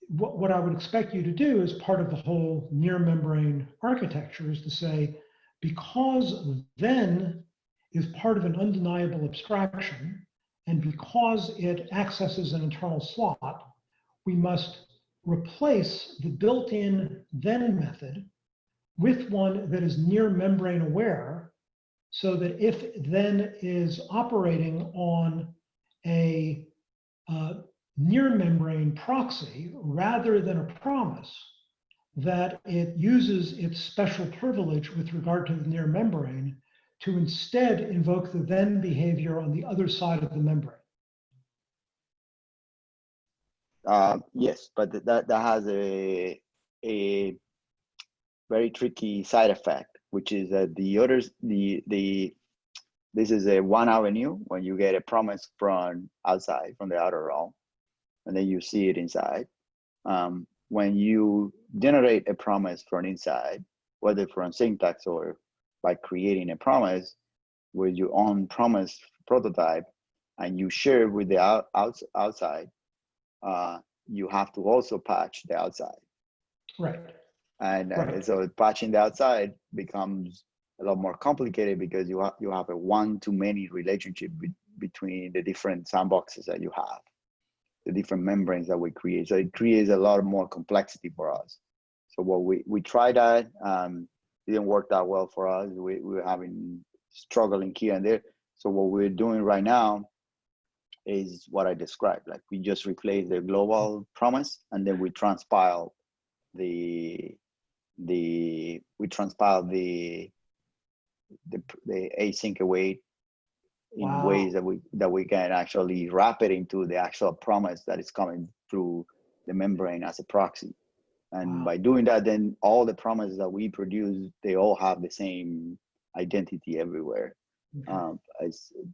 what, what I would expect you to do as part of the whole near membrane architecture is to say, because then is part of an undeniable abstraction, and because it accesses an internal slot, we must replace the built-in then method with one that is near membrane aware so that if then is operating on a uh, near membrane proxy rather than a promise, that it uses its special privilege with regard to the near membrane to instead invoke the then behavior on the other side of the membrane. Uh, yes, but that that has a a very tricky side effect, which is that the others the the this is a one avenue when you get a promise from outside from the outer realm, and then you see it inside. Um, when you generate a promise from inside, whether from syntax or by creating a promise with your own promise prototype, and you share with the out, outs outside uh, you have to also patch the outside. Right. And, Right. so patching the outside becomes a lot more complicated because you have you have a one to many relationship be- between the different sandboxes that you have, the different membranes that we create. So it creates a lot more complexity for us. So what we we tried that um, didn't work that well for us. We we were having struggling here and there. So what we're doing right now is what I described. Like we just replace the global promise and then we transpile the the we transpile the the the async await in Wow. ways that we that we can actually wrap it into the actual promise that is coming through the membrane as a proxy. And Wow. by doing that, then all the promises that we produce, they all have the same identity everywhere. Okay. Um,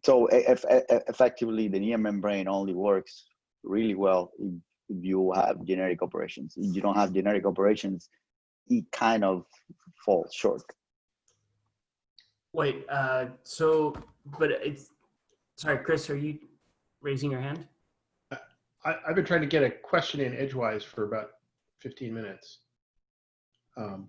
so e- e- effectively, the near membrane only works really well if, if you have generic operations. If you don't have generic operations, it kind of falls short. Wait, uh, so, but it's, sorry, Chris, are you raising your hand? I, I've been trying to get a question in edgewise for about 15 minutes. Um,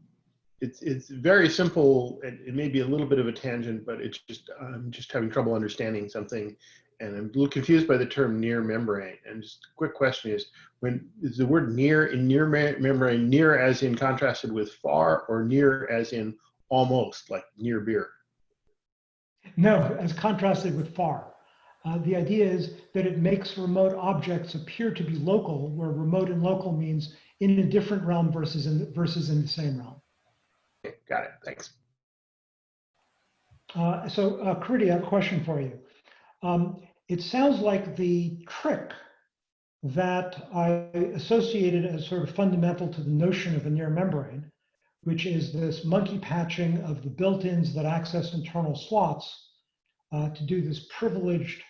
it's it's very simple. It, it may be a little bit of a tangent, but it's just I'm just having trouble understanding something, and I'm a little confused by the term near membrane. And just a quick question is: when is the word near in near membrane near as in contrasted with far, or near as in almost like near beer? No, as contrasted with far. Uh, the idea is that it makes remote objects appear to be local, where remote and local means in a different realm versus in versus in the same realm. Okay, got it. Thanks. Uh, so, uh, Caridy, I have a question for you. Um, it sounds like the trick that I associated as sort of fundamental to the notion of a near membrane, which is this monkey patching of the built-ins that access internal slots uh, to do this privileged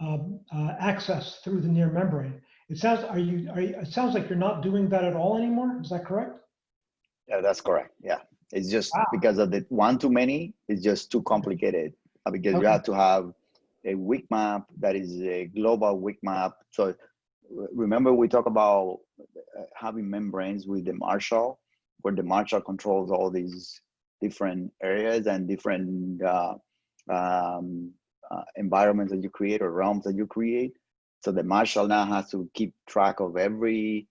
um, uh, access through the near membrane. It sounds are you, are you? It sounds like you're not doing that at all anymore. Is that correct? Yeah, that's correct. Yeah, it's just Wow. because of the one too many. It's just too complicated uh, because Okay. you have to have a weak map that is a global weak map. So remember we talk about uh, having membranes with the marshal, where the marshal controls all these different areas and different uh, um, uh, environments that you create or realms that you create. So the marshal now has to keep track of every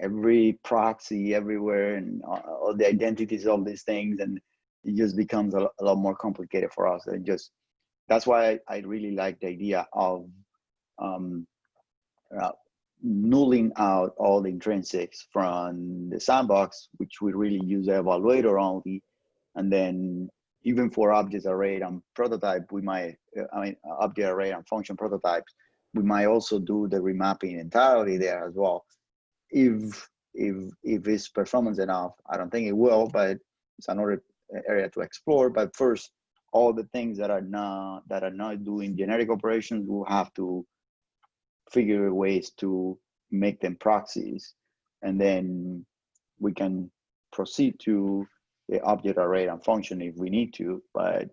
every proxy everywhere and all all the identities of these things and it just becomes a, a lot more complicated for us and just that's why I, I really like the idea of um, uh, nulling out all the intrinsics from the sandbox, which we really use the evaluator only. And then even for object array and prototype, we might, I mean, object array and function prototypes, we might also do the remapping entirely there as well. If, if, if it's performance enough, I don't think it will, but it's another area to explore. But first, all the things that are not, that are not doing generic operations, we'll have to figure ways to make them proxies and then we can proceed to the object array and function if we need to but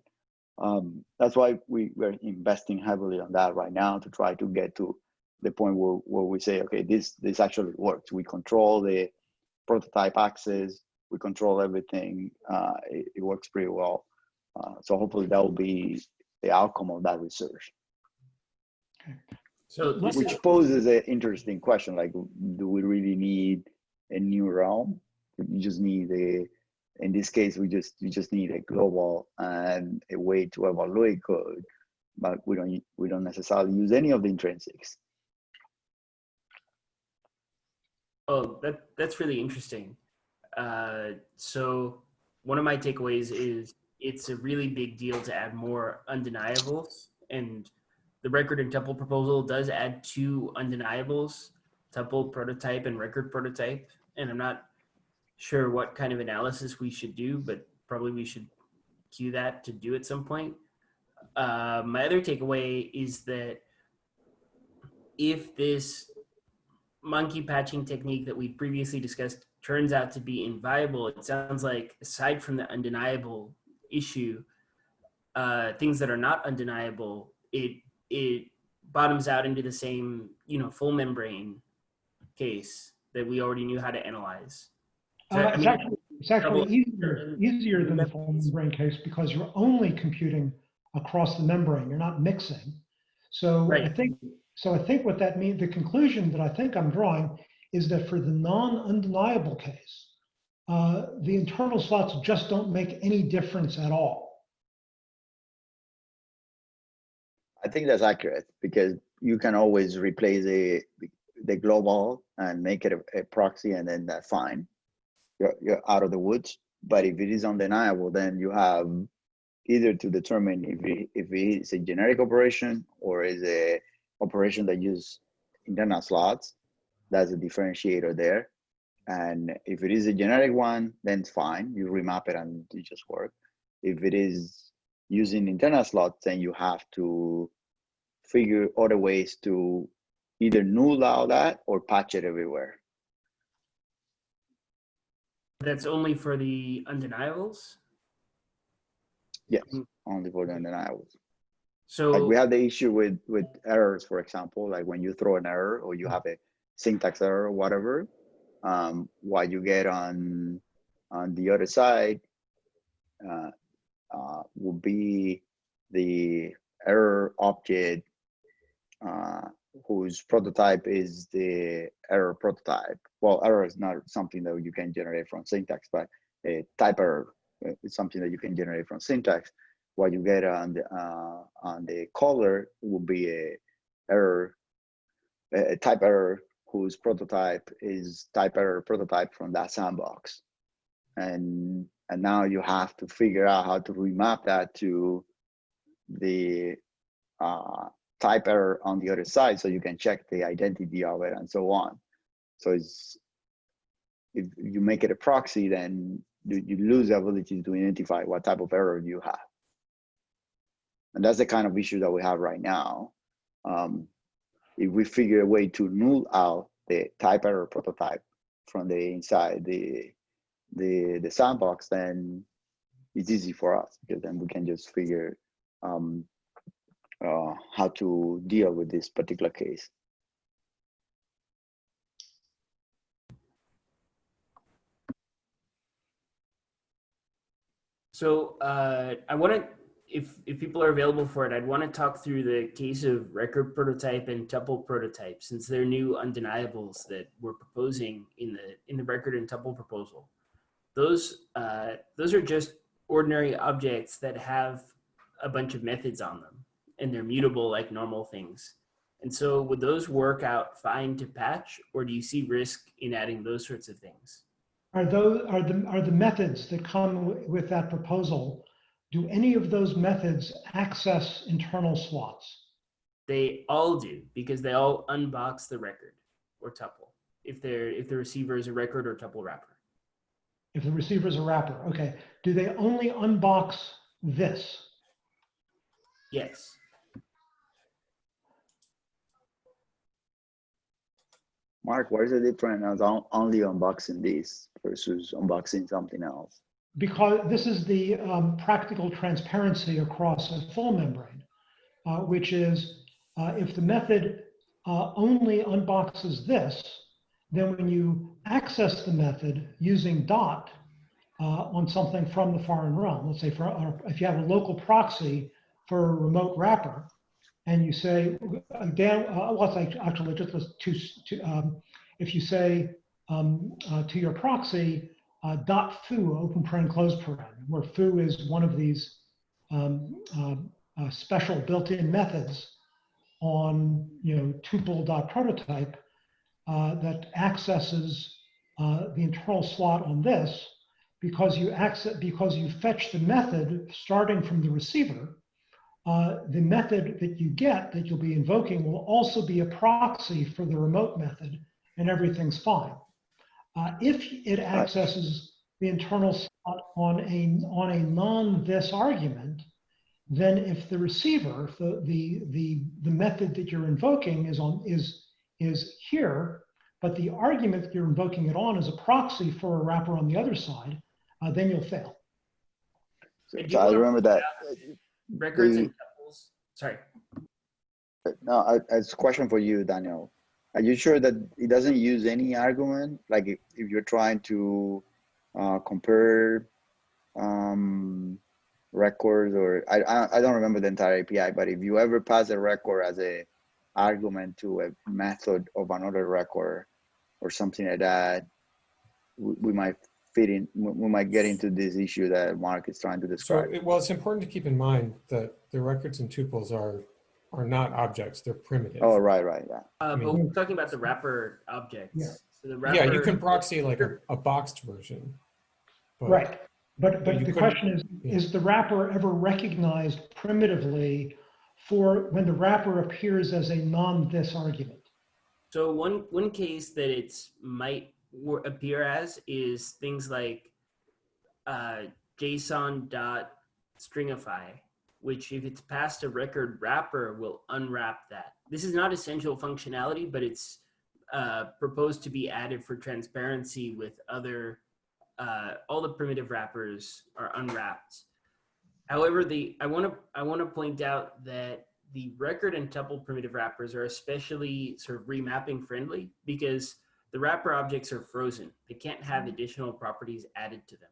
um, that's why we, we're investing heavily on that right now to try to get to the point where, where we say okay this this actually works. We control the prototype access we control everything uh, it, it works pretty well. Uh, so hopefully that will be the outcome of that research So which poses an interesting question like do we really need a new realm you just need a in this case we just you just need a global and a way to evaluate code but we don't we don't necessarily use any of the intrinsics oh, that that's really interesting. Uh, so one of my takeaways is it's a really big deal to add more undeniables, and the record and tuple proposal does add two undeniables: tuple prototype and record prototype. And I'm not sure what kind of analysis we should do, but probably we should queue that to do at some point. Uh, my other takeaway is that if this monkey patching technique that we previously discussed turns out to be inviable, it sounds like aside from the undeniable issue, uh, things that are not undeniable, it it bottoms out into the same you know full membrane case that we already knew how to analyze. So, Uh, I it's mean, actually, it's actually easier, easier than the full membrane case because you're only computing across the membrane. You're not mixing. So I think, so I think what that means, the conclusion that I think I'm drawing is that for the non-undeniable case, uh, the internal slots just don't make any difference at all. I think that's accurate because you can always replace the the global and make it a, a proxy and then that's fine. You're, you're out of the woods but if it is undeniable then you have either to determine if it, if it is a generic operation or is a operation that use internal slots. That's a differentiator there. And if it is a generic one then it's fine. You remap it and it just work. If it is using internal slots then you have to figure other ways to either null out that or patch it everywhere That's only for the undeniables. yes only for the undeniables So like we have the issue with with errors for example like when you throw an error or you have a syntax error or whatever um, what you get on on the other side uh, uh, will be the error object uh, whose prototype is the error prototype. Well error is not something that you can generate from syntax but a type error uh, is something that you can generate from syntax. What you get on the uh, on the caller will be a error a type error whose prototype is type error prototype from that sandbox. And and now you have to figure out how to remap that to the uh, type error on the other side so you can check the identity of it and so on so it's if you make it a proxy then you, lose the ability to identify what type of error you have and that's the kind of issue that we have right now. Um, if we figure a way to null out the type error prototype from the inside the the the sandbox, then it's easy for us because then we can just figure um, uh, how to deal with this particular case. So uh, I want to, if if people are available for it, I'd want to talk through the case of record prototype and tuple prototype, since they're new undeniables that we're proposing in the in the record and tuple proposal. Those uh, those are just ordinary objects that have a bunch of methods on them, and they're mutable like normal things. And so would those work out fine to patch or do you see risk in adding those sorts of things? Are those, are the, are the methods that come with that proposal, do any of those methods access internal slots? They all do because they all unbox the record or tuple if they're if the receiver is a record or tuple wrapper. If the receiver is a wrapper, okay. Do they only unbox this? Yes. Mark, what is the difference of on- only unboxing this versus unboxing something else? Because this is the um, practical transparency across a full membrane, uh, which is uh, if the method uh, only unboxes this, then when you access the method using dot uh, on something from the foreign realm, let's say for or if you have a local proxy for a remote wrapper, and you say down, uh, actually just to, to um, if you say um, uh, to your proxy uh, dot foo open paren close paren, where foo is one of these um, uh, uh, special built-in methods on you know tuple dot prototype that accesses uh, the internal slot on this because you access because you fetch the method starting from the receiver. Uh, the method that you get that you'll be invoking will also be a proxy for the remote method, and everything's fine. Uh, if it accesses the internal slot on a on a non-this argument, then if the receiver, if the, the the the method that you're invoking is on is is here, but the argument that you're invoking it on is a proxy for a wrapper on the other side, uh, then you'll fail. So, so you I remember that. Records The- and tuples. Sorry. No, I, it's a question for you, Daniel. Are you sure that it doesn't use any argument? Like if, if you're trying to uh, compare um, records or I, I I don't remember the entire API, but if you ever pass a record as a argument to a method of another record or something like that, we, we might fit in. We we might get into this issue that Mark is trying to So, describe. it- well, it's important to keep in mind that the records and tuples are, are not objects, they're primitive. Oh, right, right, yeah. Uh, mean- but we're talking about the wrapper objects. Yeah. So the wrapper, Yeah, you can proxy like a, a boxed version. but- Right. But, But but the question is, yeah. is the wrapper ever recognized primitively for when the wrapper appears as a non-this argument? So one one case that it might appear as is things like uh, JSON dot stringify, which if it's past a record wrapper will unwrap that. This is not essential functionality, but it's uh, proposed to be added for transparency with other. Uh, all the primitive wrappers are unwrapped. However, the I want to I want to point out that the record and tuple primitive wrappers are especially sort of remapping friendly because the wrapper objects are frozen. They can't have additional properties added to them.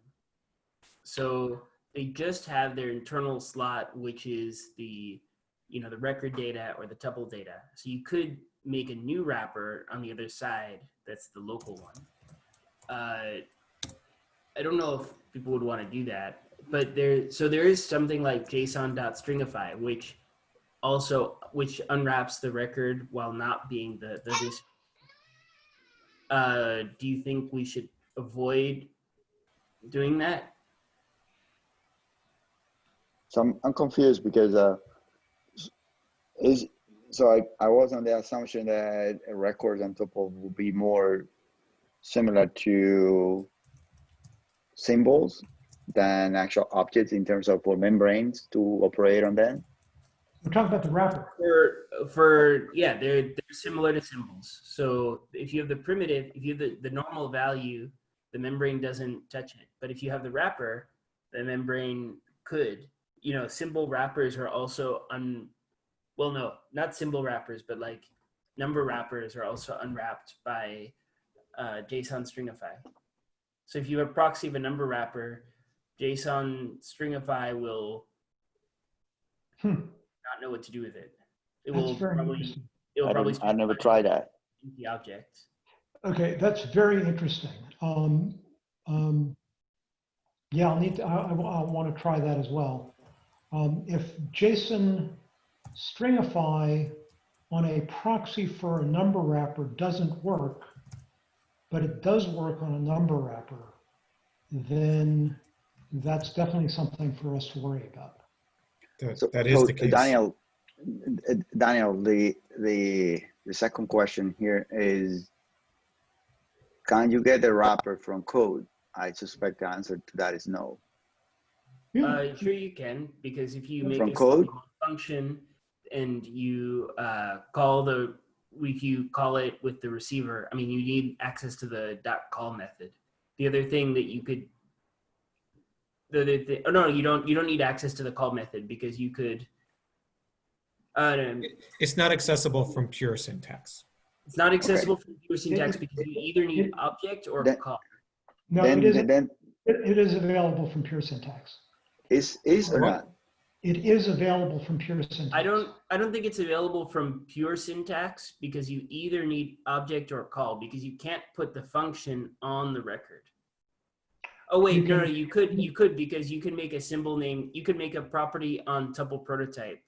So they just have their internal slot, which is the, you know, the record data or the tuple data. So you could make a new wrapper on the other side. That's the local one. Uh, I don't know if people would want to do that, but there, so there is something like JSON.stringify, which also which unwraps the record while not being the the uh do you think we should avoid doing that? So I'm, I'm confused because uh, is so I, I was on the assumption that records and tuples will be more similar to symbols than actual objects in terms of for membranes to operate on them. We're talking about the wrapper. for for yeah they're they're similar to symbols so if you have the primitive if you have the, the normal value the membrane doesn't touch it but if you have the wrapper the membrane could you know symbol wrappers are also un well no not symbol wrappers but like number wrappers are also unwrapped by uh, json stringify so if you have a proxy of a number wrapper json stringify will Hmm, not know what to do with it. It that's will probably it will I, probably I never tried that. the object. Okay, that's very interesting. Um, um, yeah, I'll need to, I, I, want to try that as well. Um, if JSON stringify on a proxy for a number wrapper doesn't work, but it does work on a number wrapper, then that's definitely something for us to worry about. That, So, that is so, the case. Daniel, uh, Daniel, the, the, the second question here is, can you get a wrapper from code? I suspect the answer to that is no. Yeah, Uh, sure you can, because if you make From a code? function and you uh, call the, if you call it with the receiver, I mean, you need access to the dot call method. The other thing that you could, the, the, the oh no, you don't, you don't need access to the call method because you could, uh, no, It's not accessible from pure syntax. it's not accessible from pure syntax It- because you either need it- object or That- call. no, it Then, is, it, then it is available from pure syntax. is, is or not? It is available from pure syntax. I don't I don't think it's available from pure syntax because you either need object or call because you can't put the function on the record. Oh wait, no, no, you could you could because you can make a symbol name. You could make a property on tuple prototype,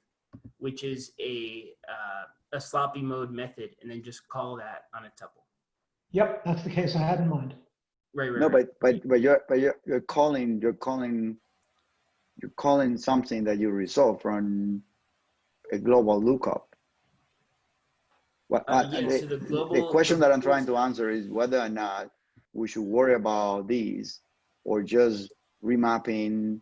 which is a uh, a sloppy mode method, and then just call that on a tuple. Yep, that's the case I had in mind. Right, right. No, right. but, but, but you're, but you're, you're calling, you're calling, you're calling something that you resolve from a global lookup. What, Uh, I- yeah, the, so the the global- question that I'm trying to answer is whether or not we should worry about these or just remapping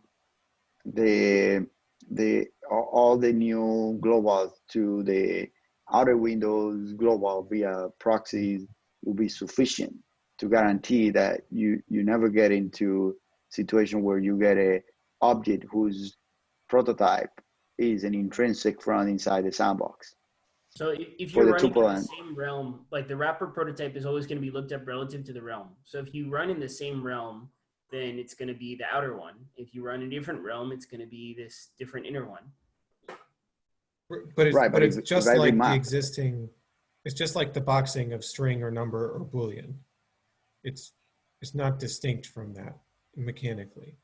the, the, all the new globals to the outer windows global via proxies will be sufficient to guarantee that you you never get into situation where you get a object whose prototype is an intrinsic from inside the sandbox. So if, you're running in the same realm, like the wrapper prototype is always going to be looked up relative to the realm. So if you run in the same realm, then it's going to be the outer one. If you run a different realm, it's going to be this different inner one. But it's, Right, but but it's if- just if I like the existing, it's just like the boxing of string or number or Boolean. It's, it's not distinct from that mechanically.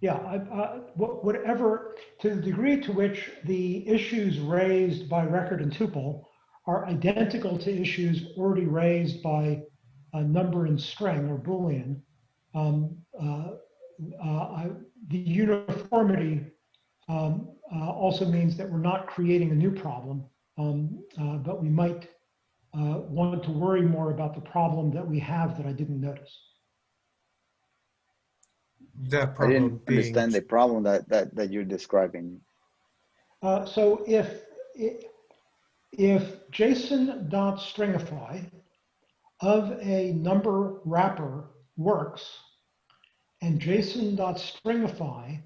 Yeah, I, I, whatever, to the degree to which the issues raised by record and tuple are identical to issues already raised by a number and string or Boolean, um, uh, uh, I, the uniformity um, uh, also means that we're not creating a new problem, um, uh, but we might uh, want to worry more about the problem that we have that I didn't notice. That problem I problem didn't being, understand the problem that, that, that you're describing. Uh, so if if JSON.stringify of a number wrapper works, and JSON.stringify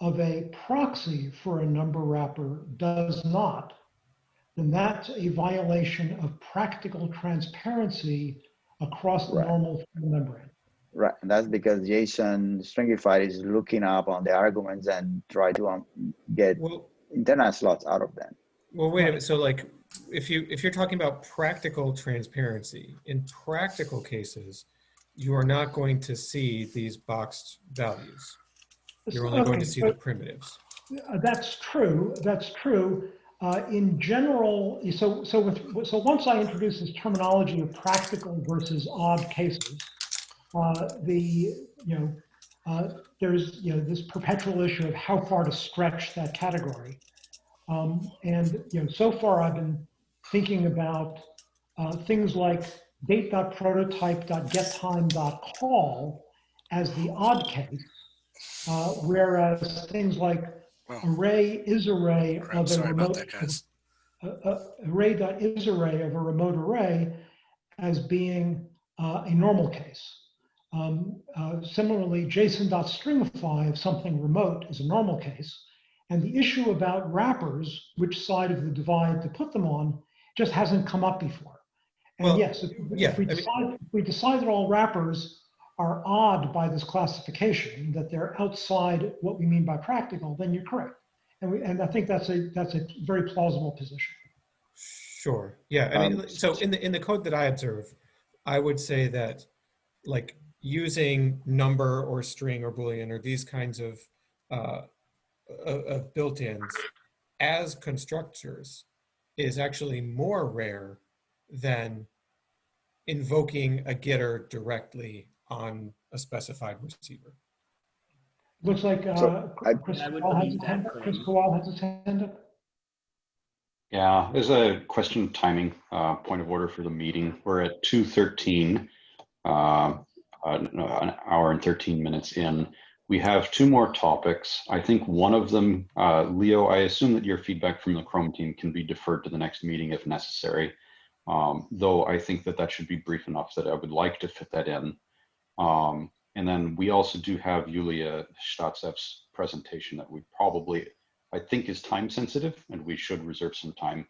of a proxy for a number wrapper does not, then that's a violation of practical transparency across the Right. normal membrane. Right, and that's because JSON stringified is looking up on the arguments and try to um, get well, internal slots out of them. Well, wait a minute. So like, if you, if you're talking about practical transparency, in practical cases, you are not going to see these boxed values. You're only going to see the primitives. That's true. That's true. Uh, in general, so so with so once I introduce this terminology of practical versus odd cases, uh, the you know uh, there's you know this perpetual issue of how far to stretch that category, um, and you know so far I've been thinking about uh, things like date.prototype.getTime.call as the odd case, uh, whereas things like Well, array is array crap, of a remote that, uh, uh, array dot is array of a remote array as being uh, a normal case. Um, uh, similarly, JSON.stringify of something remote is a normal case. And the issue about wrappers, which side of the divide to put them on, just hasn't come up before. And Well, yes, if, yeah, if we I mean- decide, if we decide that all wrappers are odd by this classification, that they're outside what we mean by practical, then you're correct. And we, and I think that's a, that's a very plausible position. Sure. Yeah. I mean, Um, so in the in the code that I observe, I would say that like using number or string or boolean or these kinds of uh, of, of built-ins as constructors is actually more rare than invoking a getter directly on a specified receiver. Looks like uh, So, I- Kris I Kowal has believe his that hand up. Kris Kowal has his hand up. Yeah, there's a question of timing, uh, point of order for the meeting. We're at two thirteen, uh, an an hour and thirteen minutes in. We have two more topics. I think one of them, uh, Leo, I assume that your feedback from the Chrome team can be deferred to the next meeting if necessary. Um, though I think that that should be brief enough that I would like to fit that in. Um, and then we also do have Yulia Startsev's presentation that we probably I think is time sensitive and we should reserve some time.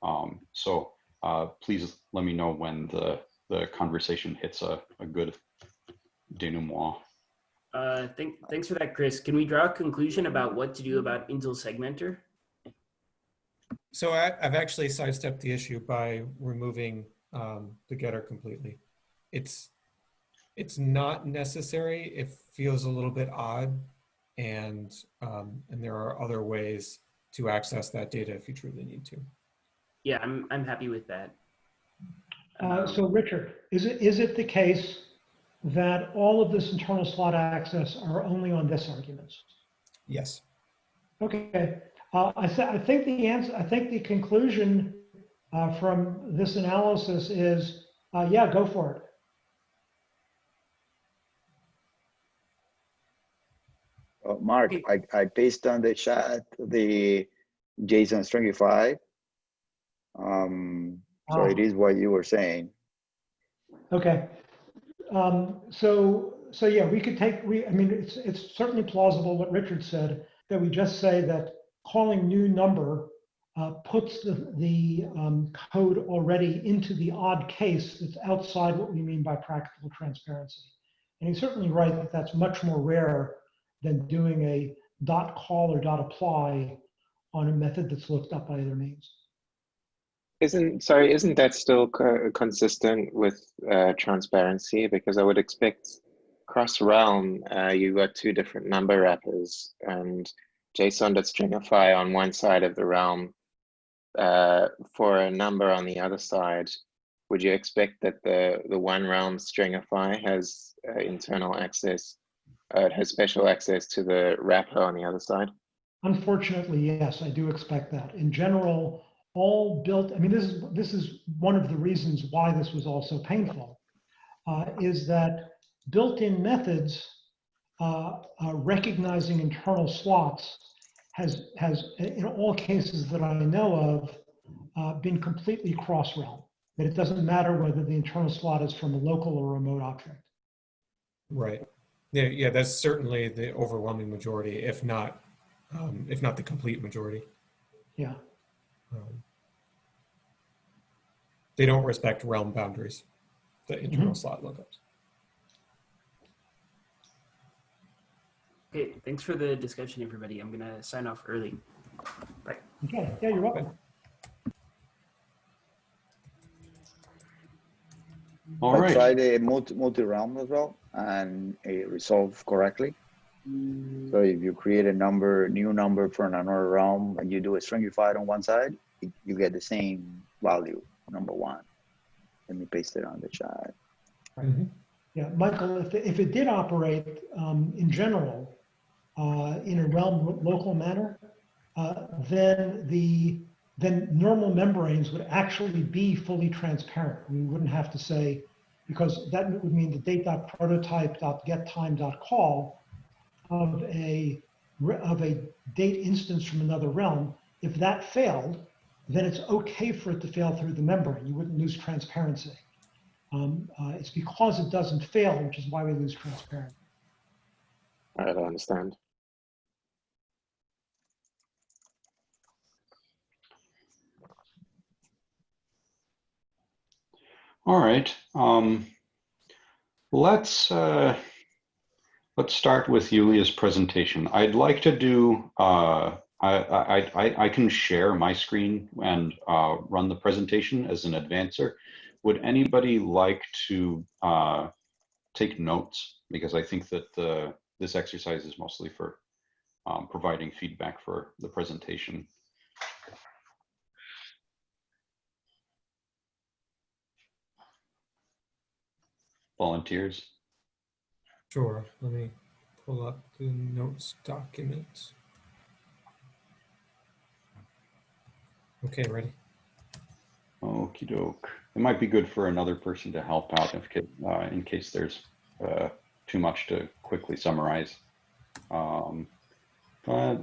Um, so uh, please let me know when the, the conversation hits a, a good denouement. Uh, thank, thanks for that, Kris. Can we draw a conclusion about what to do about Intl Segmenter? So I, I've actually sidestepped the issue by removing um, the getter completely. It's it's not necessary. It feels a little bit odd, and um, and there are other ways to access that data if you truly need to. Yeah, I'm, I'm happy with that. Uh, Um, So Richard, is it, is it the case that all of this internal slot access are only on this arguments? Yes. Okay, uh, I, th- I think the answer, I think the conclusion uh, from this analysis is, uh, yeah, go for it. Uh, Mark, I, I pasted on the chat the JSON stringify. Um, so Ah. it is what you were saying. Okay. Um, so, so yeah, we could take, we, I mean, it's, it's certainly plausible what Richard said, that we just say that calling new number uh, puts the, the um, code already into the odd case that's outside what we mean by practical transparency. And he's certainly right that that's much more rare than doing a dot call or dot apply on a method that's looked up by other means. Isn't sorry, isn't that still co- consistent with uh, transparency? Because I would expect cross realm, uh, you got two different number wrappers and JSON.stringify on one side of the realm uh, for a number on the other side. Would you expect that the the one realm stringify has uh, internal access, uh, has special access to the wrapper on the other side? Unfortunately, yes, I do expect that. In general, all built, I mean, this is, this is one of the reasons why this was all so painful, uh, is that built-in methods uh, uh, recognizing internal slots has, has, in all cases that I know of, uh, been completely cross-realm. That it doesn't matter whether the internal slot is from a local or remote object. Right. Yeah. Yeah. That's certainly the overwhelming majority, if not um, if not the complete majority. Yeah. Um, they don't respect realm boundaries, the internal slot lookups. Okay, thanks for the discussion, everybody. I'm gonna sign off early. Bye. Okay, yeah, you're welcome. All I right. tried a multi, multi-realm as well and it resolved correctly. So if you create a number, new number for another realm and you do a stringified on one side, you- get the same value, number one. Let me paste it on the chat. Mhm. Yeah, Michael, if, if it did operate um, in general uh, in a realm local manner, uh, then the then normal membranes would actually be fully transparent. We wouldn't have to say because that would mean the date.prototype.getTime.call of a of a date instance from another realm. If that failed, then it's okay for it to fail through the membrane. You wouldn't lose transparency. Um, uh, it's because it doesn't fail, which is why we lose transparency. I don't understand. All right. Um, let's uh, let's start with Yulia's presentation. I'd like to do. Uh, I, I I can share my screen and uh, run the presentation as an advancer. Would anybody like to uh, take notes? Because I think that the this exercise is mostly for um, providing feedback for the presentation. Volunteers? Sure, let me pull up the notes document. Okay, ready. Okey doke. It might be good for another person to help out if, uh, in case there's uh, too much to quickly summarize. Um, but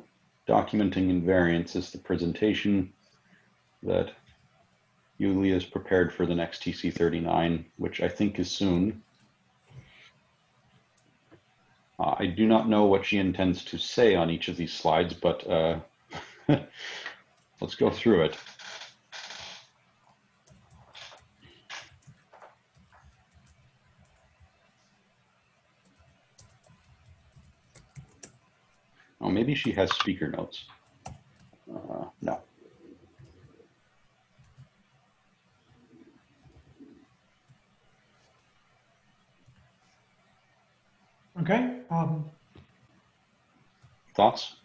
documenting invariants is the presentation that Yulia is prepared for the next TC39, which I think is soon. Uh, I do not know what she intends to say on each of these slides, but uh, let's go through it. Oh, maybe she has speaker notes. Uh, no. Okay. Um, Thoughts?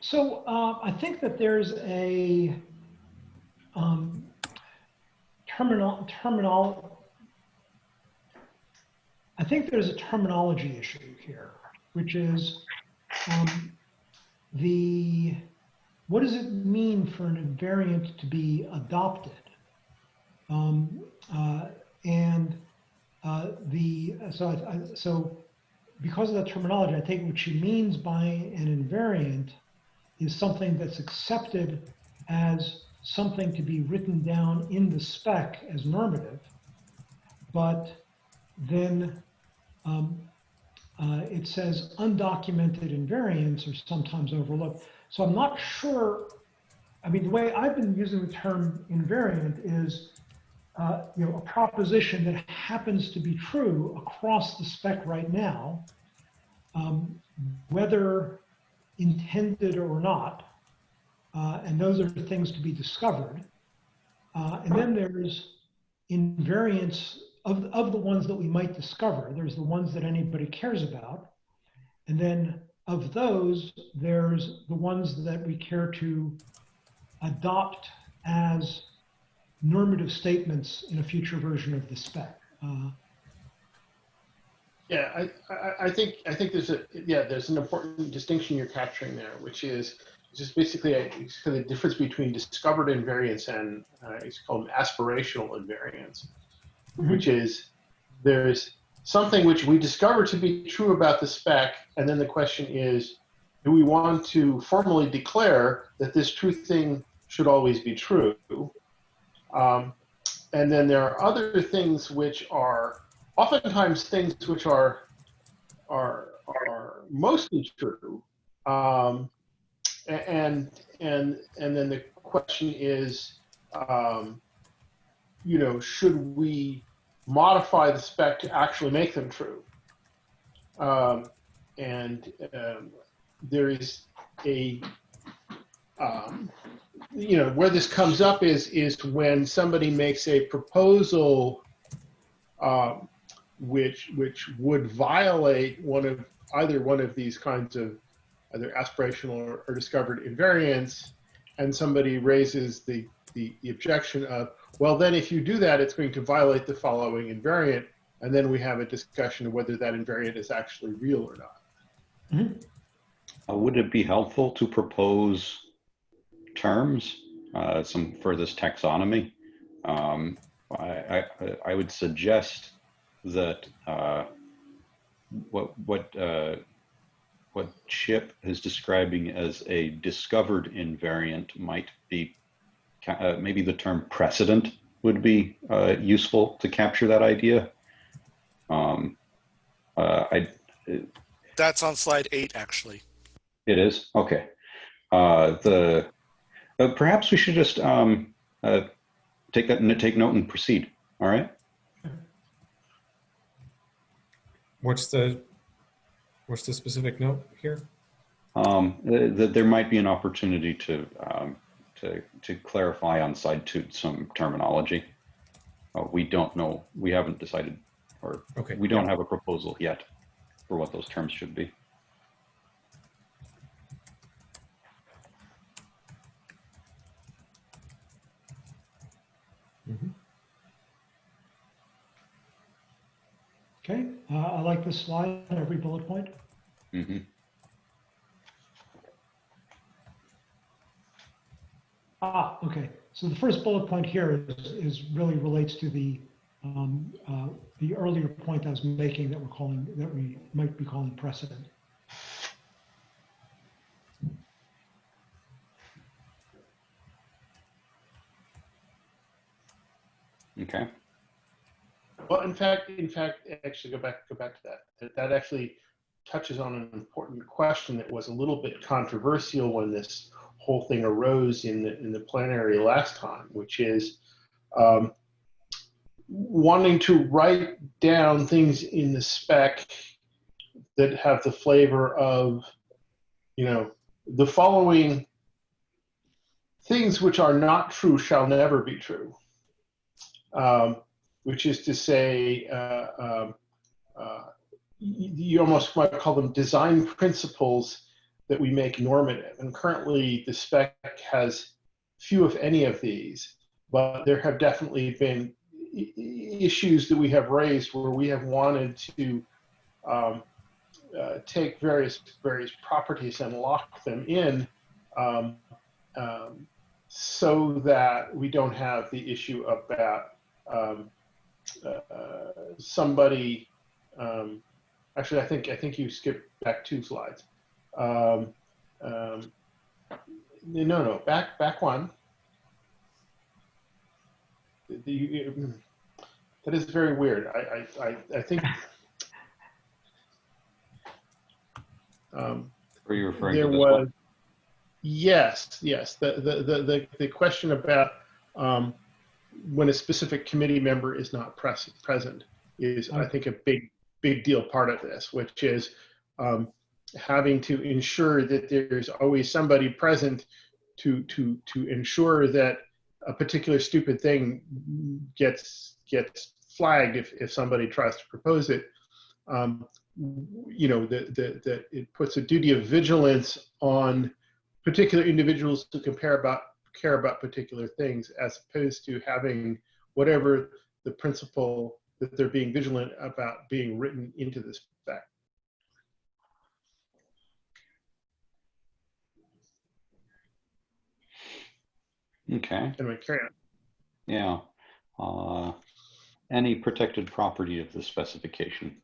So uh, I think that there's a um, terminal terminal. I think there's a terminology issue here, which is um, the what does it mean for an invariant to be adopted? Um, uh, and uh, the so I, so because of that terminology, I think what she means by an invariant is something that's accepted as something to be written down in the spec as normative, but then um, uh, it says undocumented invariants are sometimes overlooked. So I'm not sure. I mean, the way I've been using the term invariant is, uh, you know, a proposition that happens to be true across the spec right now, um, whether intended or not. Uh, and those are things to be discovered. Uh, and then there's invariants of, of the ones that we might discover. There's the ones that anybody cares about. And then of those, there's the ones that we care to adopt as normative statements in a future version of the spec. Uh, Yeah, I, I, I think I think there's a yeah there's an important distinction you're capturing there, which is just basically a, kind of the difference between discovered invariants and uh, it's called aspirational invariants, which is there's something which we discover to be true about the spec, and then the question is, do we want to formally declare that this true thing should always be true? Um, and then there are other things which are oftentimes things which are are are mostly true. Um, and and and then the question is um, you know should we modify the spec to actually make them true? Um, and um, there is a um, you know where this comes up is is when somebody makes a proposal um, which which would violate one of either one of these kinds of either aspirational or, or discovered invariants, and somebody raises the, the the objection of well then if you do that it's going to violate the following invariant, and then we have a discussion of whether that invariant is actually real or not. Uh, would it be helpful to propose terms, uh, some for this taxonomy? Um, I, I, I would suggest that uh, what what uh, what Chip is describing as a discovered invariant might be uh, maybe the term precedent would be uh, useful to capture that idea. Um, uh, I That's on slide eight, actually. it is okay. Uh, the uh, perhaps we should just um, uh, take that and take note and proceed. All right. What's the, what's the specific note here? Um, th- that there might be an opportunity to um, to to clarify on side two some terminology. Uh, we don't know. We haven't decided, or Okay. we don't have a proposal yet for what those terms should be. Okay, uh, I like this slide, every bullet point. hmm Ah, okay. So the first bullet point here is, is really relates to the, um, uh, the earlier point I was making that we're calling, that we might be calling precedent. Okay. Well, in fact, in fact, actually go back, go back to that. That, actually touches on an important question that was a little bit controversial when this whole thing arose in the, in the plenary last time, which is um, wanting to write down things in the spec that have the flavor of, you know, the following things which are not true shall never be true. Um, which is to say, uh, um, uh, you almost might call them design principles that we make normative. And currently, the spec has few, if any, of these, but there have definitely been issues that we have raised where we have wanted to um, uh, take various various properties and lock them in. Um, um, so that we don't have the issue about um, uh, somebody um, actually I think I think you skipped back two slides. Um, um, no no back back one. The, the- that is very weird. I I, I, I think um, Are you referring there to this was one? yes yes the the the the, the question about um, when a specific committee member is not pres- present is i think a big big deal part of this which is um, having to ensure that there's always somebody present to to to ensure that a particular stupid thing gets gets flagged if, if somebody tries to propose it. Um, you know that that that it puts a duty of vigilance on particular individuals to compare about care about particular things as opposed to having whatever the principle that they're being vigilant about being written into the spec. Okay. Anyway, carry on. Yeah. Uh, any protected property of the specification.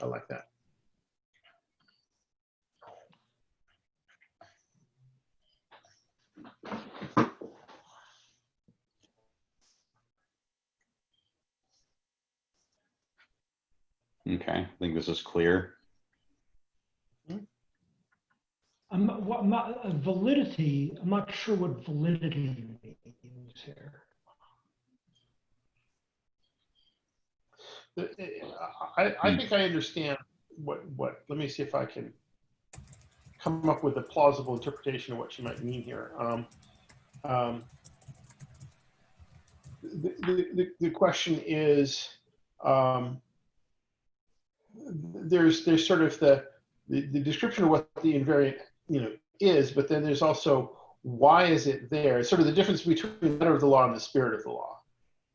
I like that. Okay. I think this is clear. I'm, what, my, uh, validity, I'm not sure what validity means here. I, I think I understand what, what, let me see if I can come up with a plausible interpretation of what she might mean here. Um, um, the, the, the, the question is, um, there's, there's sort of the, the, the description of what the invariant, you know, is, but then there's also why is it there? It's sort of the difference between the letter of the law and the spirit of the law.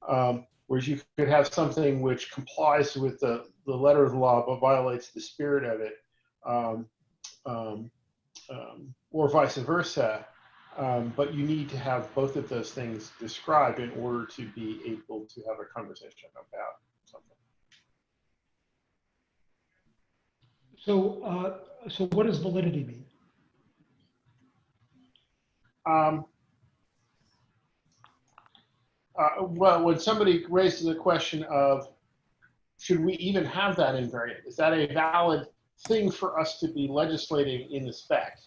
Um, whereas you could have something which complies with the, the letter of the law but violates the spirit of it, um, um, um, or vice versa. Um, but you need to have both of those things described in order to be able to have a conversation about So, uh, so what does validity mean? Um, uh, well, when somebody raises the question of, should we even have that invariant? Is that a valid thing for us to be legislating in the spec?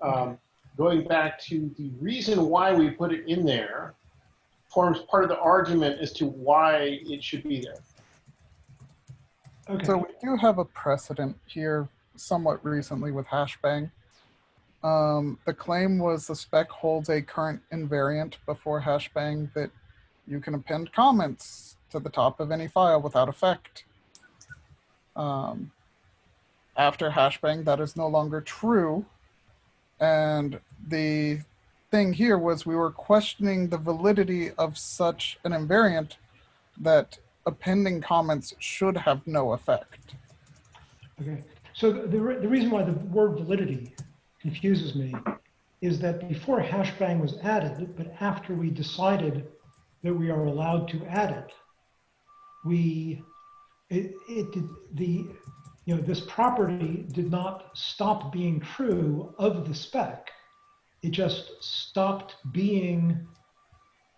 Um, going back to the reason why we put it in there forms part of the argument as to why it should be there. Okay, So we do have a precedent here somewhat recently with hashbang. Um, the claim was the spec holds a current invariant before hashbang that you can append comments to the top of any file without effect. Um, after hashbang, that is no longer true. And the thing here was we were questioning the validity of such an invariant that appending comments should have no effect. Okay, so the, re- the reason why the word validity confuses me is that before hashbang was added, but after we decided that we are allowed to add it, we, it, it, did- the, you know, this property did not stop being true of the spec. It just stopped being,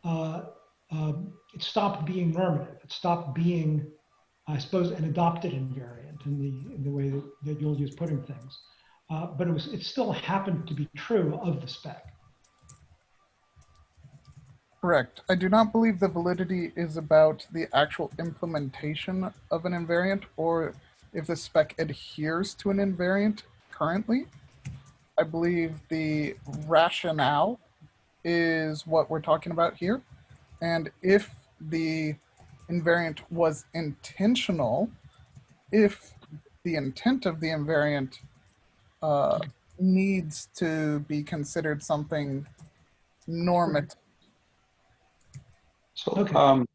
uh, um, it stopped being normative. It stopped being I suppose, an adopted invariant in the, in the way that, that you'll use putting things. Uh, but it was, it still happened to be true of the spec. Correct. I do not believe the validity is about the actual implementation of an invariant or if the spec adheres to an invariant currently. I believe the rationale is what we're talking about here. And if the invariant was intentional, if the intent of the invariant uh, needs to be considered something normative. So, Okay. um,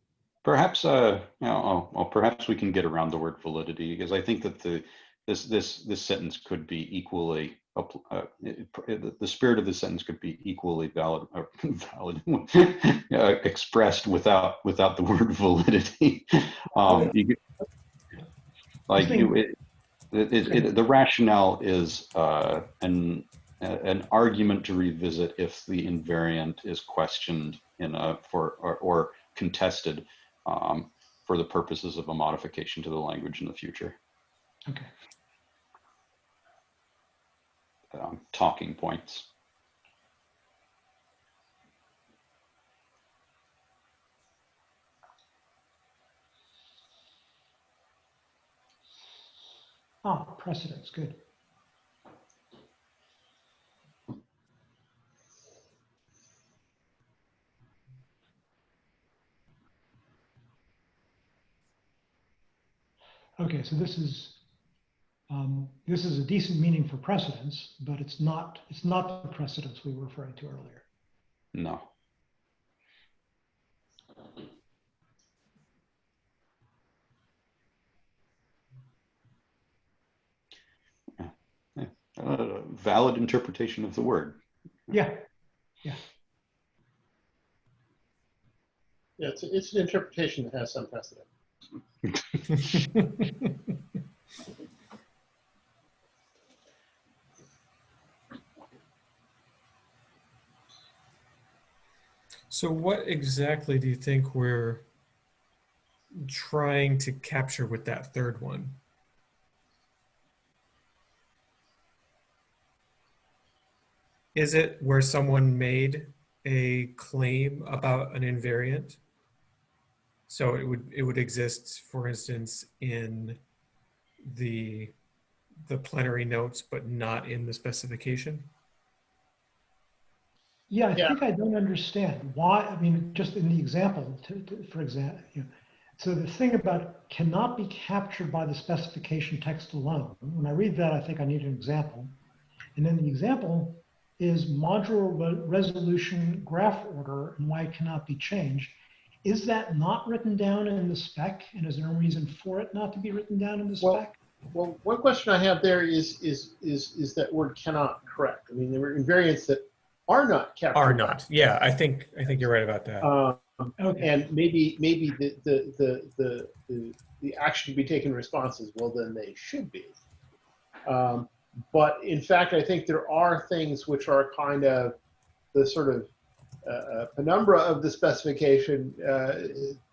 perhaps, uh, you know, oh, well, perhaps we can get around the word validity because I think that the, this, this, this sentence could be equally, appl- uh, it- it- the- spirit of the sentence could be equally valid, valid, uh, expressed without, without the word validity. Um, you Like, you- it- the rationale is, uh, an, an argument to revisit if the invariant is questioned in a for or, or contested um, for the purposes of a modification to the language in the future. Okay. Um, talking points. Ah, precedence, good. Okay, so this is, um, this is a decent meaning for precedence, but it's not, it's not the precedence we were referring to earlier. No. Yeah, yeah. Uh, valid interpretation of the word. Yeah, Yeah, it's, it's an interpretation that has some precedent. So what exactly do you think we're trying to capture with that third one? Is it where someone made a claim about an invariant? So it would it would exist, for instance, in the the plenary notes, but not in the specification? Yeah, I Yeah. think I don't understand why, I mean, just in the example, to, to, for example, you know, so the thing about cannot be captured by the specification text alone, when I read that, I think I need an example. And then the example is modular re- resolution graph order and why it cannot be changed. Is that not written down in the spec? And is there a reason for it not to be written down in the Well, spec? Well, one question I have there is, is, is, is that word cannot correct. I mean, there were invariants that are not captured. Are not. Yeah, I think I think you're right about that. Um, Okay, and maybe, maybe the, the, the, the, the, the action to be taken in response is, well, then they should be. Um, but in fact, I think there are things which are kind of the sort of uh, uh, penumbra of the specification, uh,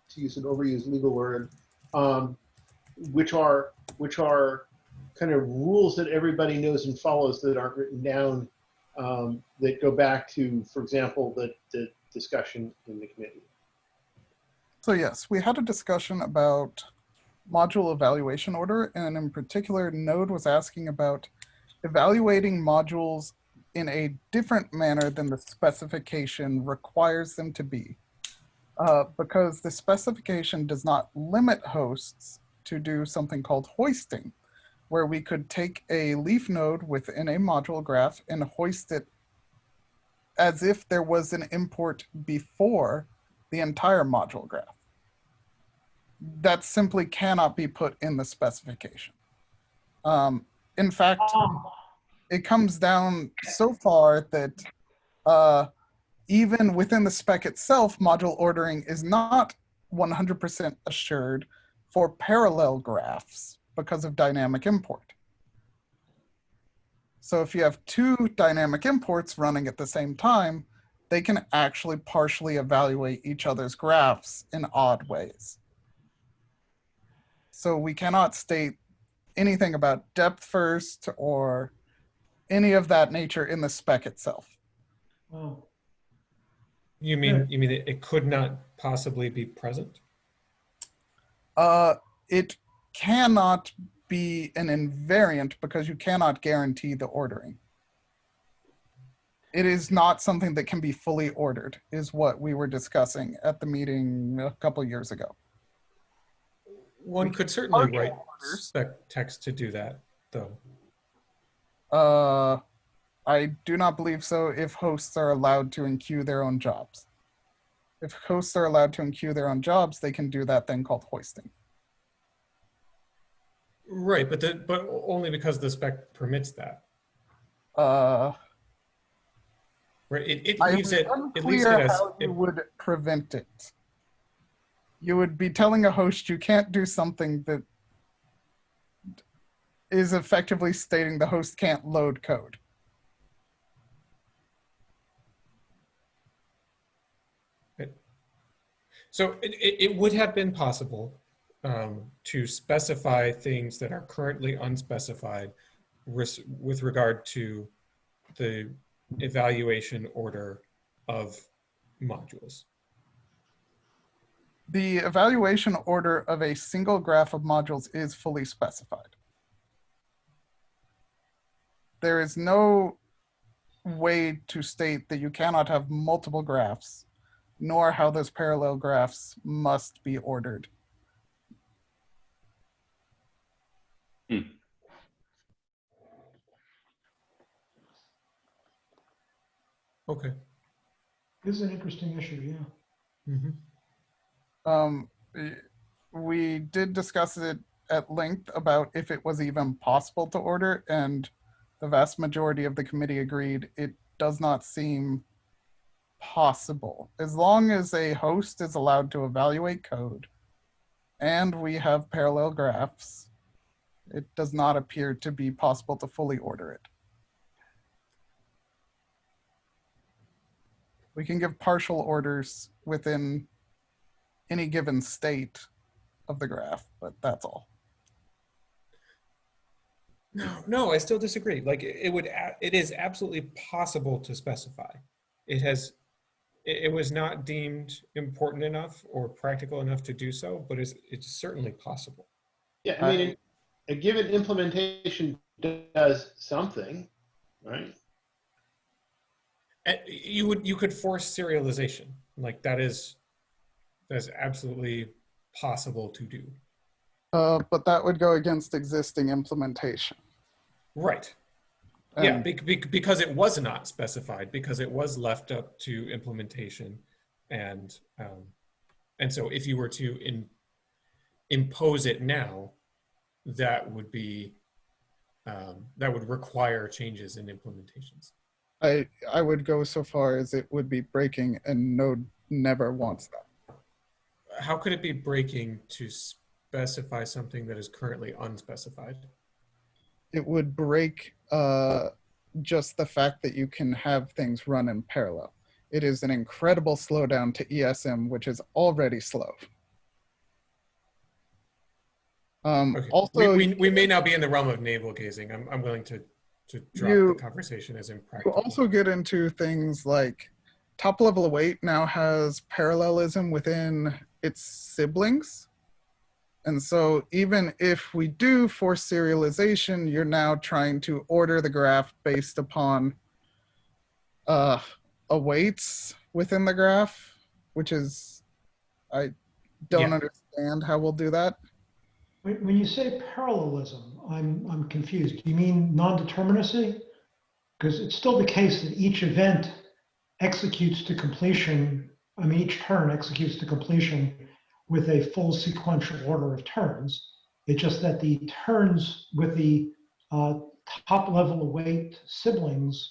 to use an overused legal word, um, which are which are kind of rules that everybody knows and follows that aren't written down um, that go back to, for example, the, the discussion in the committee. So yes, we had a discussion about module evaluation order, and in particular, Node was asking about evaluating modules in a different manner than the specification requires them to be. Uh, because the specification does not limit hosts to do something called hoisting, where we could take a leaf node within a module graph and hoist it as if there was an import before the entire module graph. that simply cannot be put in the specification. Um, in fact, it comes down so far that uh, even within the spec itself, module ordering is not 100% assured for parallel graphs because of dynamic import. So if you have two dynamic imports running at the same time, they can actually partially evaluate each other's graphs in odd ways. So we cannot state anything about depth first or any of that nature in the spec itself. You mean, you mean it it could not possibly be present? Uh, it cannot be an invariant because you cannot guarantee the ordering. It is not something that can be fully ordered, is what we were discussing at the meeting a couple years ago. One could certainly partial write spec text to do that, though. Uh, I do not believe so if hosts are allowed to enqueue their own jobs. If hosts are allowed to enqueue their own jobs, they can do that thing called hoisting. Right, but the, but only because the spec permits that. Uh, Right, it, it leaves it, it leaves it as, how you it- would prevent it. You would be telling a host you can't do something that is effectively stating the host can't load code. so it, it would have been possible um, to specify things that are currently unspecified with regard to the evaluation order of modules. The evaluation order of a single graph of modules is fully specified. There is no way to state that you cannot have multiple graphs, nor how those parallel graphs must be ordered. Okay. this is an interesting issue, yeah. Mhm. Um, eh, we did discuss it at length about if it was even possible to order, and the vast majority of the committee agreed it does not seem possible. As long as a host is allowed to evaluate code and we have parallel graphs, it does not appear to be possible to fully order it. We can give partial orders within any given state of the graph, but that's all. No, no, I still disagree. Like it it would, it is absolutely possible to specify. It has, it, it was not deemed important enough or practical enough to do so, but it's, it's certainly possible. Yeah, I mean, a given implementation does something, right? You would, you could force serialization. Like that is, that's absolutely possible to do. Uh, but that would go against existing implementation. Right. Yeah, And bec- bec- because it was not specified, because it was left up to implementation, and um, and so if you were to in, impose it now, that would be um, that would require changes in implementations. I, I would go so far as it would be breaking and Node never wants that. How could it be breaking to specify something that is currently unspecified? It would break uh, just the fact that you can have things run in parallel. It is an incredible slowdown to ESM, which is already slow. Um, Okay. also, we, we, we may now be in the realm of navel gazing. I'm, I'm willing to to drop You- the conversation as impractical. You also get into things like top level await now has parallelism within its siblings. And so even if we do force serialization, you're now trying to order the graph based upon uh, awaits within the graph, which is, I don't Yeah. understand how we'll do that. When, you say parallelism, I'm, I'm confused. Do you mean non-determinacy? Because it's still the case that each event executes to completion, I mean, each turn executes to completion with a full sequential order of turns. It's just that the turns with the uh, top level await siblings,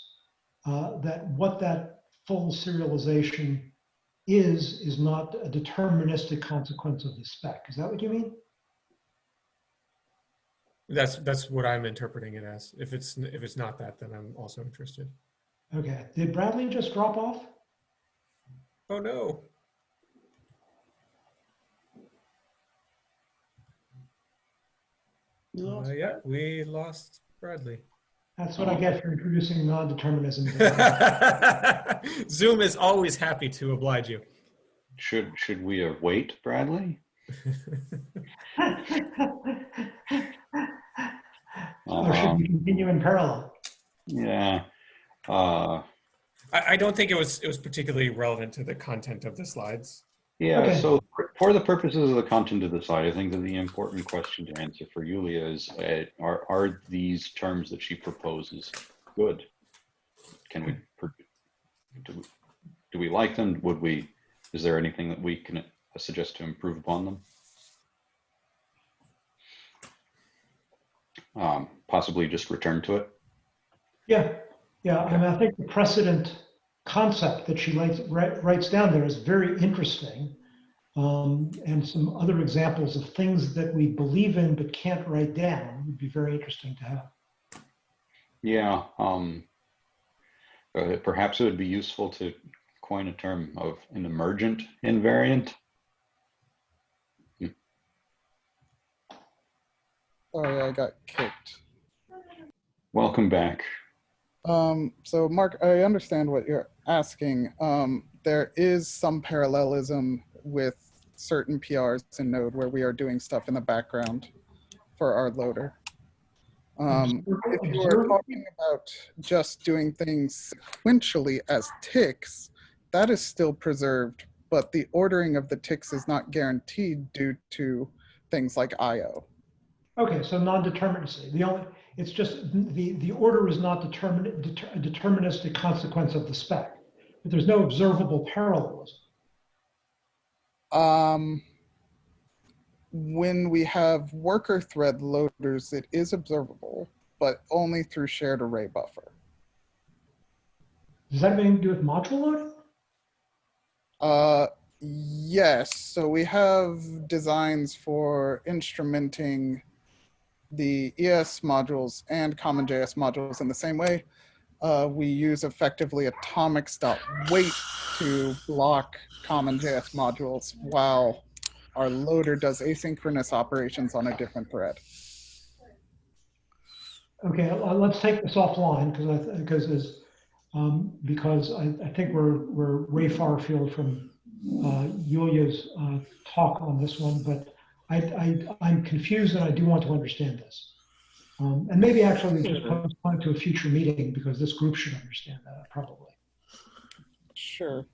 uh, that what that full serialization is, is not a deterministic consequence of the spec. Is that what you mean? That's that's what I'm interpreting it as. If it's if it's not that, then I'm also interested. Okay. Did Bradley just drop off? Oh no. Uh, yeah, we lost Bradley. That's what I get for introducing non-determinism. Zoom is always happy to oblige you. Should, should we await Bradley? Or should we Um, continue in parallel? Yeah. Uh, I, I don't think it was it was particularly relevant to the content of the slides. Yeah, Okay. so for the purposes of the content of the slide, I think that the important question to answer for Yulia is, uh, are, are these terms that she proposes good? Can we, per- do, do we like them? Would we, is there anything that we can uh, suggest to improve upon them? Um, possibly just return to it? Yeah, yeah. I mean, I think the precedent concept that she writes, wri- writes down there is very interesting. Um, and some other examples of things that we believe in but can't write down would be very interesting to have. Yeah, um, uh, perhaps it would be useful to coin a term of an emergent invariant. Sorry, I got kicked. Welcome back. Um, so Mark, I understand what you're asking. Um, there is some parallelism with certain PRs in Node where we are doing stuff in the background for our loader. Um, if you are talking about just doing things sequentially as ticks, that is still preserved, but the ordering of the ticks is not guaranteed due to things like IO. Okay, so non-determinacy. The only, it's just the, the order is not determin, deter, a deterministic consequence of the spec. But there's no observable parallelism. Um, when we have worker thread loaders, it is observable, but only through shared array buffer. Does that have anything to do with module loading? Uh, yes. So we have designs for instrumenting the ES modules and CommonJS modules in the same way. Uh, we use effectively atomics.wait to block CommonJS modules while our loader does asynchronous operations on a different thread. Okay, uh, let's take this offline because I, because um, because I, I think we're, we're way far afield from, uh, Yulia's, uh, talk on this one, but I, I, I'm confused and I do want to understand this. Um, and maybe actually we just postpone it to a future meeting because this group should understand that probably. Sure.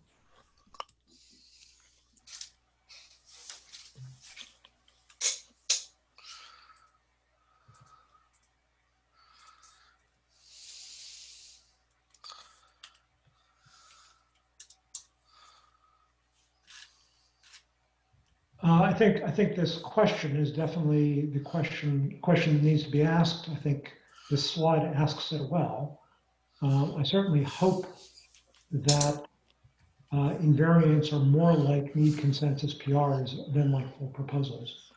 Uh, I think, I think this question is definitely the question, question that needs to be asked. I think this slide asks it well. Uh, I certainly hope that uh, invariants are more like need consensus PRs than like full proposals.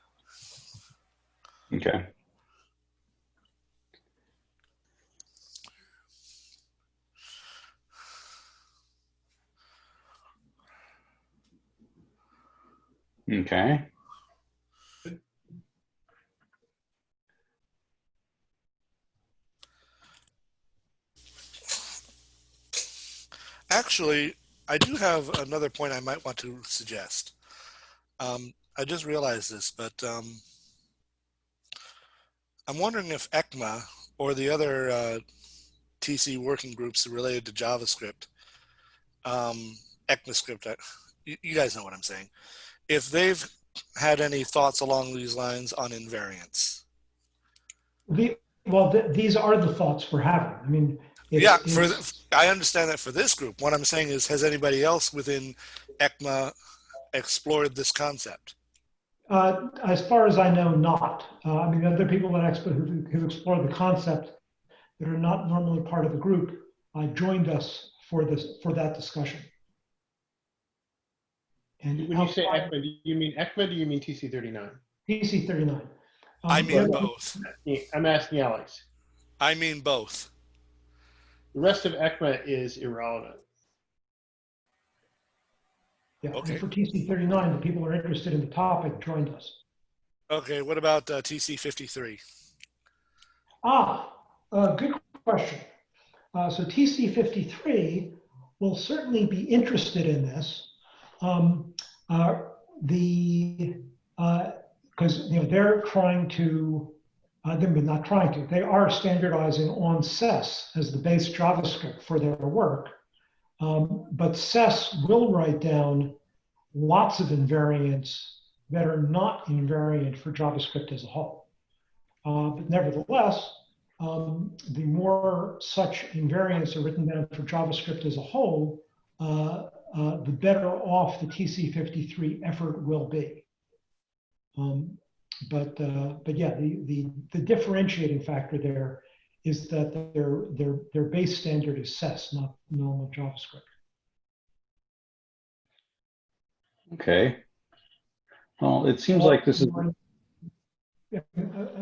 Okay. Okay. Actually, I do have another point I might want to suggest. Um, I just realized this, but um, I'm wondering if ECMA or the other uh, TC working groups related to JavaScript, um, ECMAScript, I- you, you guys know what I'm saying, if they've had any thoughts along these lines on invariants. The, well, th- these are the thoughts we're having. I mean, it's- yeah, for the, I understand that for this group. What I'm saying is, has anybody else within ECMA explored this concept? Uh, as far as I know, not. Uh, I mean, other people that expo- who, who explore the concept that are not normally part of the group uh, joined us for this for that discussion. And When you say outside- ECMA, do you mean ECMA? Do you mean TC39? TC39. I Um, mean both. I'm asking Alex. I mean both. The rest of ECMA is irrelevant. Yeah, Okay. for TC 39, the people who are interested in the topic joined us. Okay, what about uh, TC53? Ah, uh, good question. Uh, so TC 53 will certainly be interested in this. Um, uh, the because you know they're trying to, uh, they're not trying to, they are standardizing on SES as the base JavaScript for their work. Um, but SES will write down lots of invariants that are not invariant for JavaScript as a whole. Uh, but nevertheless, um, the more such invariants are written down for JavaScript as a whole, uh, uh, the better off the TC53 effort will be. Um, but uh, but yeah, the, the the differentiating factor there is that their their their base standard is SES, not normal JavaScript. Okay. Well, it seems like this is, uh,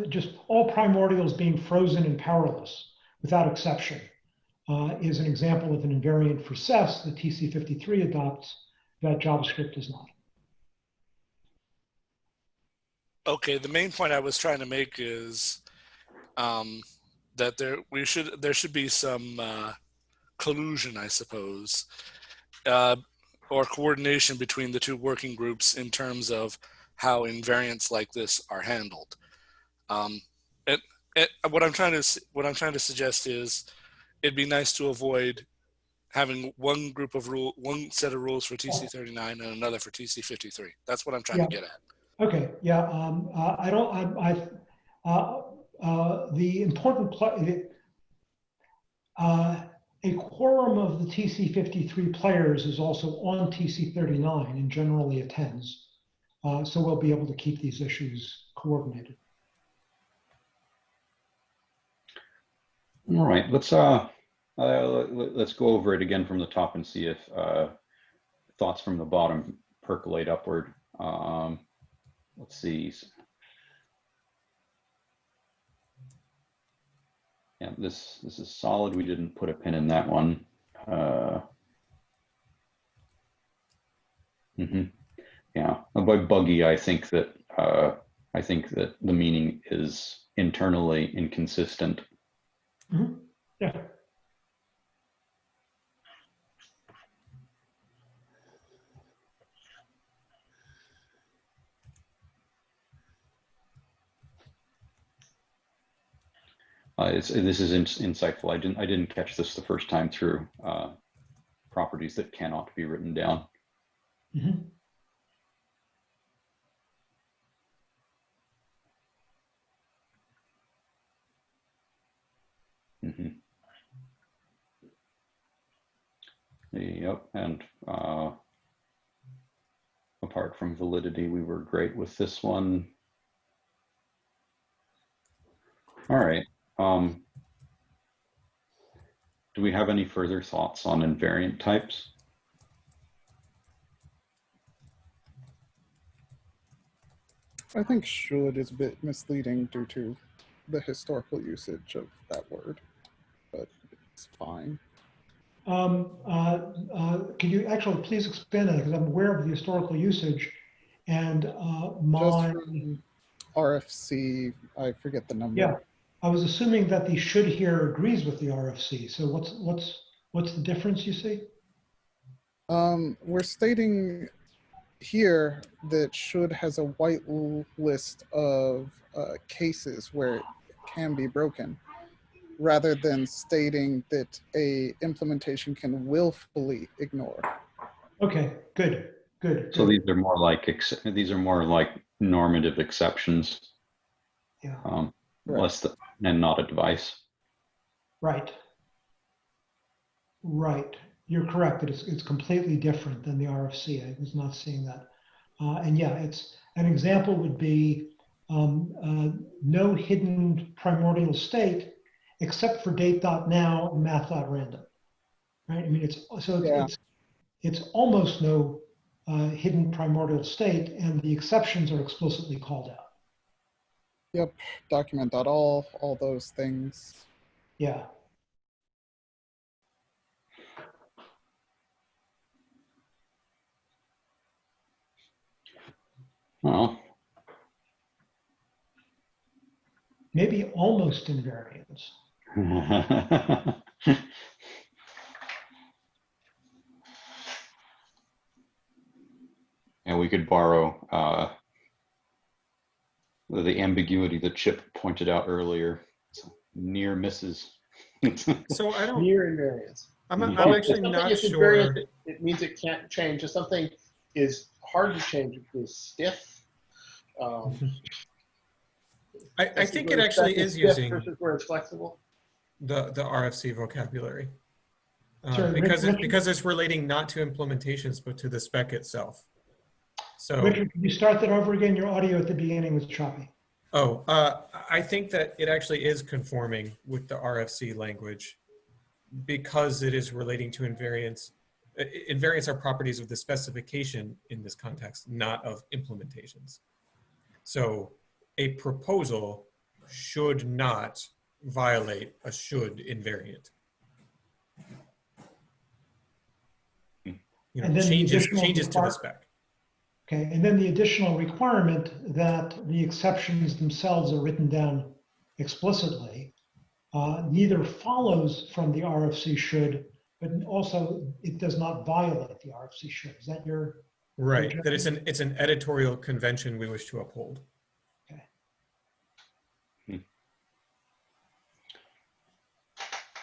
just all primordials being frozen and powerless without exception uh, is an example of an invariant for SES that TC53 adopts that JavaScript does not. Okay, the main point I was trying to make is um, that there we should there should be some uh, collusion, I suppose, uh, or coordination between the two working groups in terms of how invariants like this are handled. Um, it, it, what I'm trying to what I'm trying to suggest is it'd be nice to avoid having one group of rule one set of rules for TC39 and another for TC53. That's what I'm trying to get at. Okay, yeah, um, uh, I don't, I, I, uh, uh, the important, uh, a quorum of the TC fifty-three players is also on TC thirty-nine and generally attends. Uh, so we'll be able to keep these issues coordinated. All right, let's, uh, uh, let- let's go over it again from the top and see if, uh, thoughts from the bottom percolate upward. Um, let's see. Yeah, this, this is solid. We didn't put a pin in that one. Uh, mhm. Yeah, Uh, by buggy, I think that, uh, I think that the meaning is internally inconsistent. Yeah, Uh, this is in- insightful. I didn't, I didn't catch this the first time through, uh, properties that cannot be written down. Mhm. Mhm. Yep, and uh, apart from validity, we were great with this one. All right. Um, do we have any further thoughts on invariant types? I think should is a bit misleading due to the historical usage of that word, it's fine. Um, uh, uh, Can you actually please expand on it? Because I'm aware of the historical usage and uh, my, RFC, I forget the number. yeah, I was assuming that the should here agrees with the RFC. So what's, what's, what's the difference you see? Um, we're stating here that should has a white list of uh, cases where it can be broken, rather than stating that a implementation can willfully ignore. Okay, good, good. So good. these are more like ex- these are more like normative exceptions, Yeah, um, Right. less th- and not advice. right. Right. You're correct. that It's, it's completely different than the RFC. I was not seeing that. Uh, and yeah, it's an example would be um, uh, no hidden primordial state except for date.now and math.random. Right? I mean, it's so it's, Yeah. it's, it's almost no uh, hidden primordial state, and the exceptions are explicitly called out. Yep, document.all, all all those things. Yeah. Well, Maybe almost invariance. and we could borrow uh, the ambiguity that Chip pointed out earlier. So near misses. So I don't, Near invariance. I'm. I'm actually not is sure. invariant, It it means it can't change. If something is hard to change, it is stiff. Um, I, I think it actually is using Versus where it's flexible. The, the RFC vocabulary. Uh, Rich- because, it, because it's relating not to implementations, but to the spec itself. So. Richard, can you start that over again? Your audio at the beginning was choppy. Oh, uh, I think that it actually is conforming with the RFC language because it is relating to invariants. I- I- Invariants are properties of the specification in this context, not of implementations. So a proposal should not violate a should invariant. You know, changes, changes to the spec. Okay, and then the additional requirement that the exceptions themselves are written down explicitly uh, neither follows from the RFC should, but also it does not violate the RFC should. Is that your, Right, that it's an, it's an editorial convention we wish to uphold.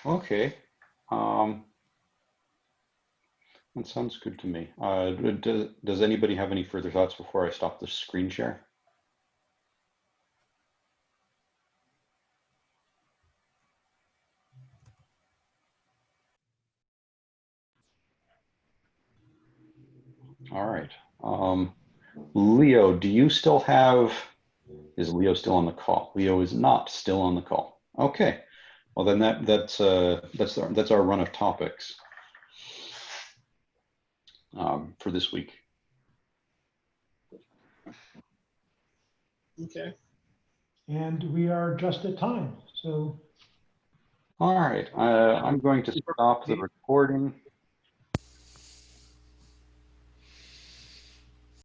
Okay. Um, that sounds good to me. Uh, does, does anybody have any further thoughts before I stop the screen share? All right. Um, Leo, do you still have, is Leo still on the call? Leo is not still on the call. Okay. Well, then that, that's, uh, that's, our- that's our run of topics um, for this week. Okay. and we are just at time. So All right, uh, I'm going to stop the recording.